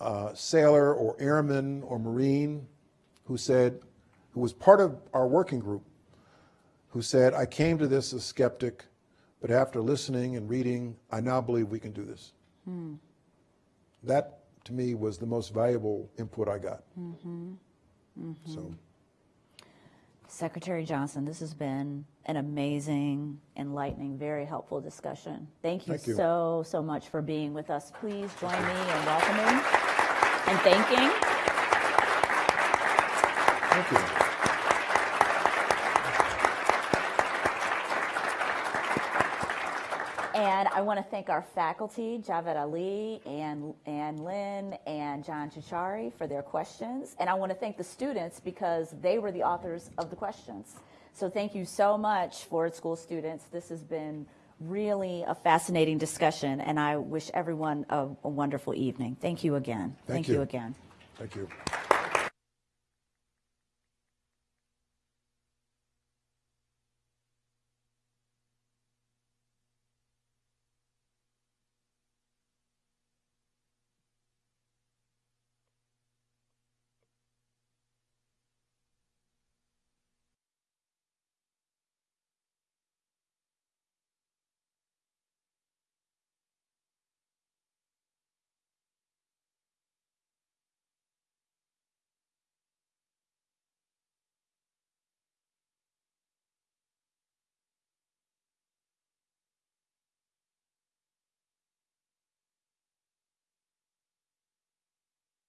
Speaker 2: uh, sailor or airman or Marine who said, who was part of our working group, who said, I came to this as a skeptic, but after listening and reading, I now believe we can do this. Hmm. That, to me, was the most valuable input I got. Mm-hmm. Mm-hmm. So,
Speaker 1: Secretary Johnson, this has been an amazing, enlightening, very helpful discussion. Thank you,
Speaker 2: Thank you.
Speaker 1: so, so much for being with us. Please join me in welcoming and thanking.
Speaker 2: thank you.
Speaker 1: And I want to thank our faculty, Javed Ali, and Ann Lin, and John Ciorciari for their questions. And I want to thank the students because they were the authors of the questions. So thank you so much, Ford School students. This has been really a fascinating discussion, and I wish everyone a, a wonderful evening. Thank you again.
Speaker 2: Thank
Speaker 1: you
Speaker 2: you.
Speaker 1: again.
Speaker 2: Thank you.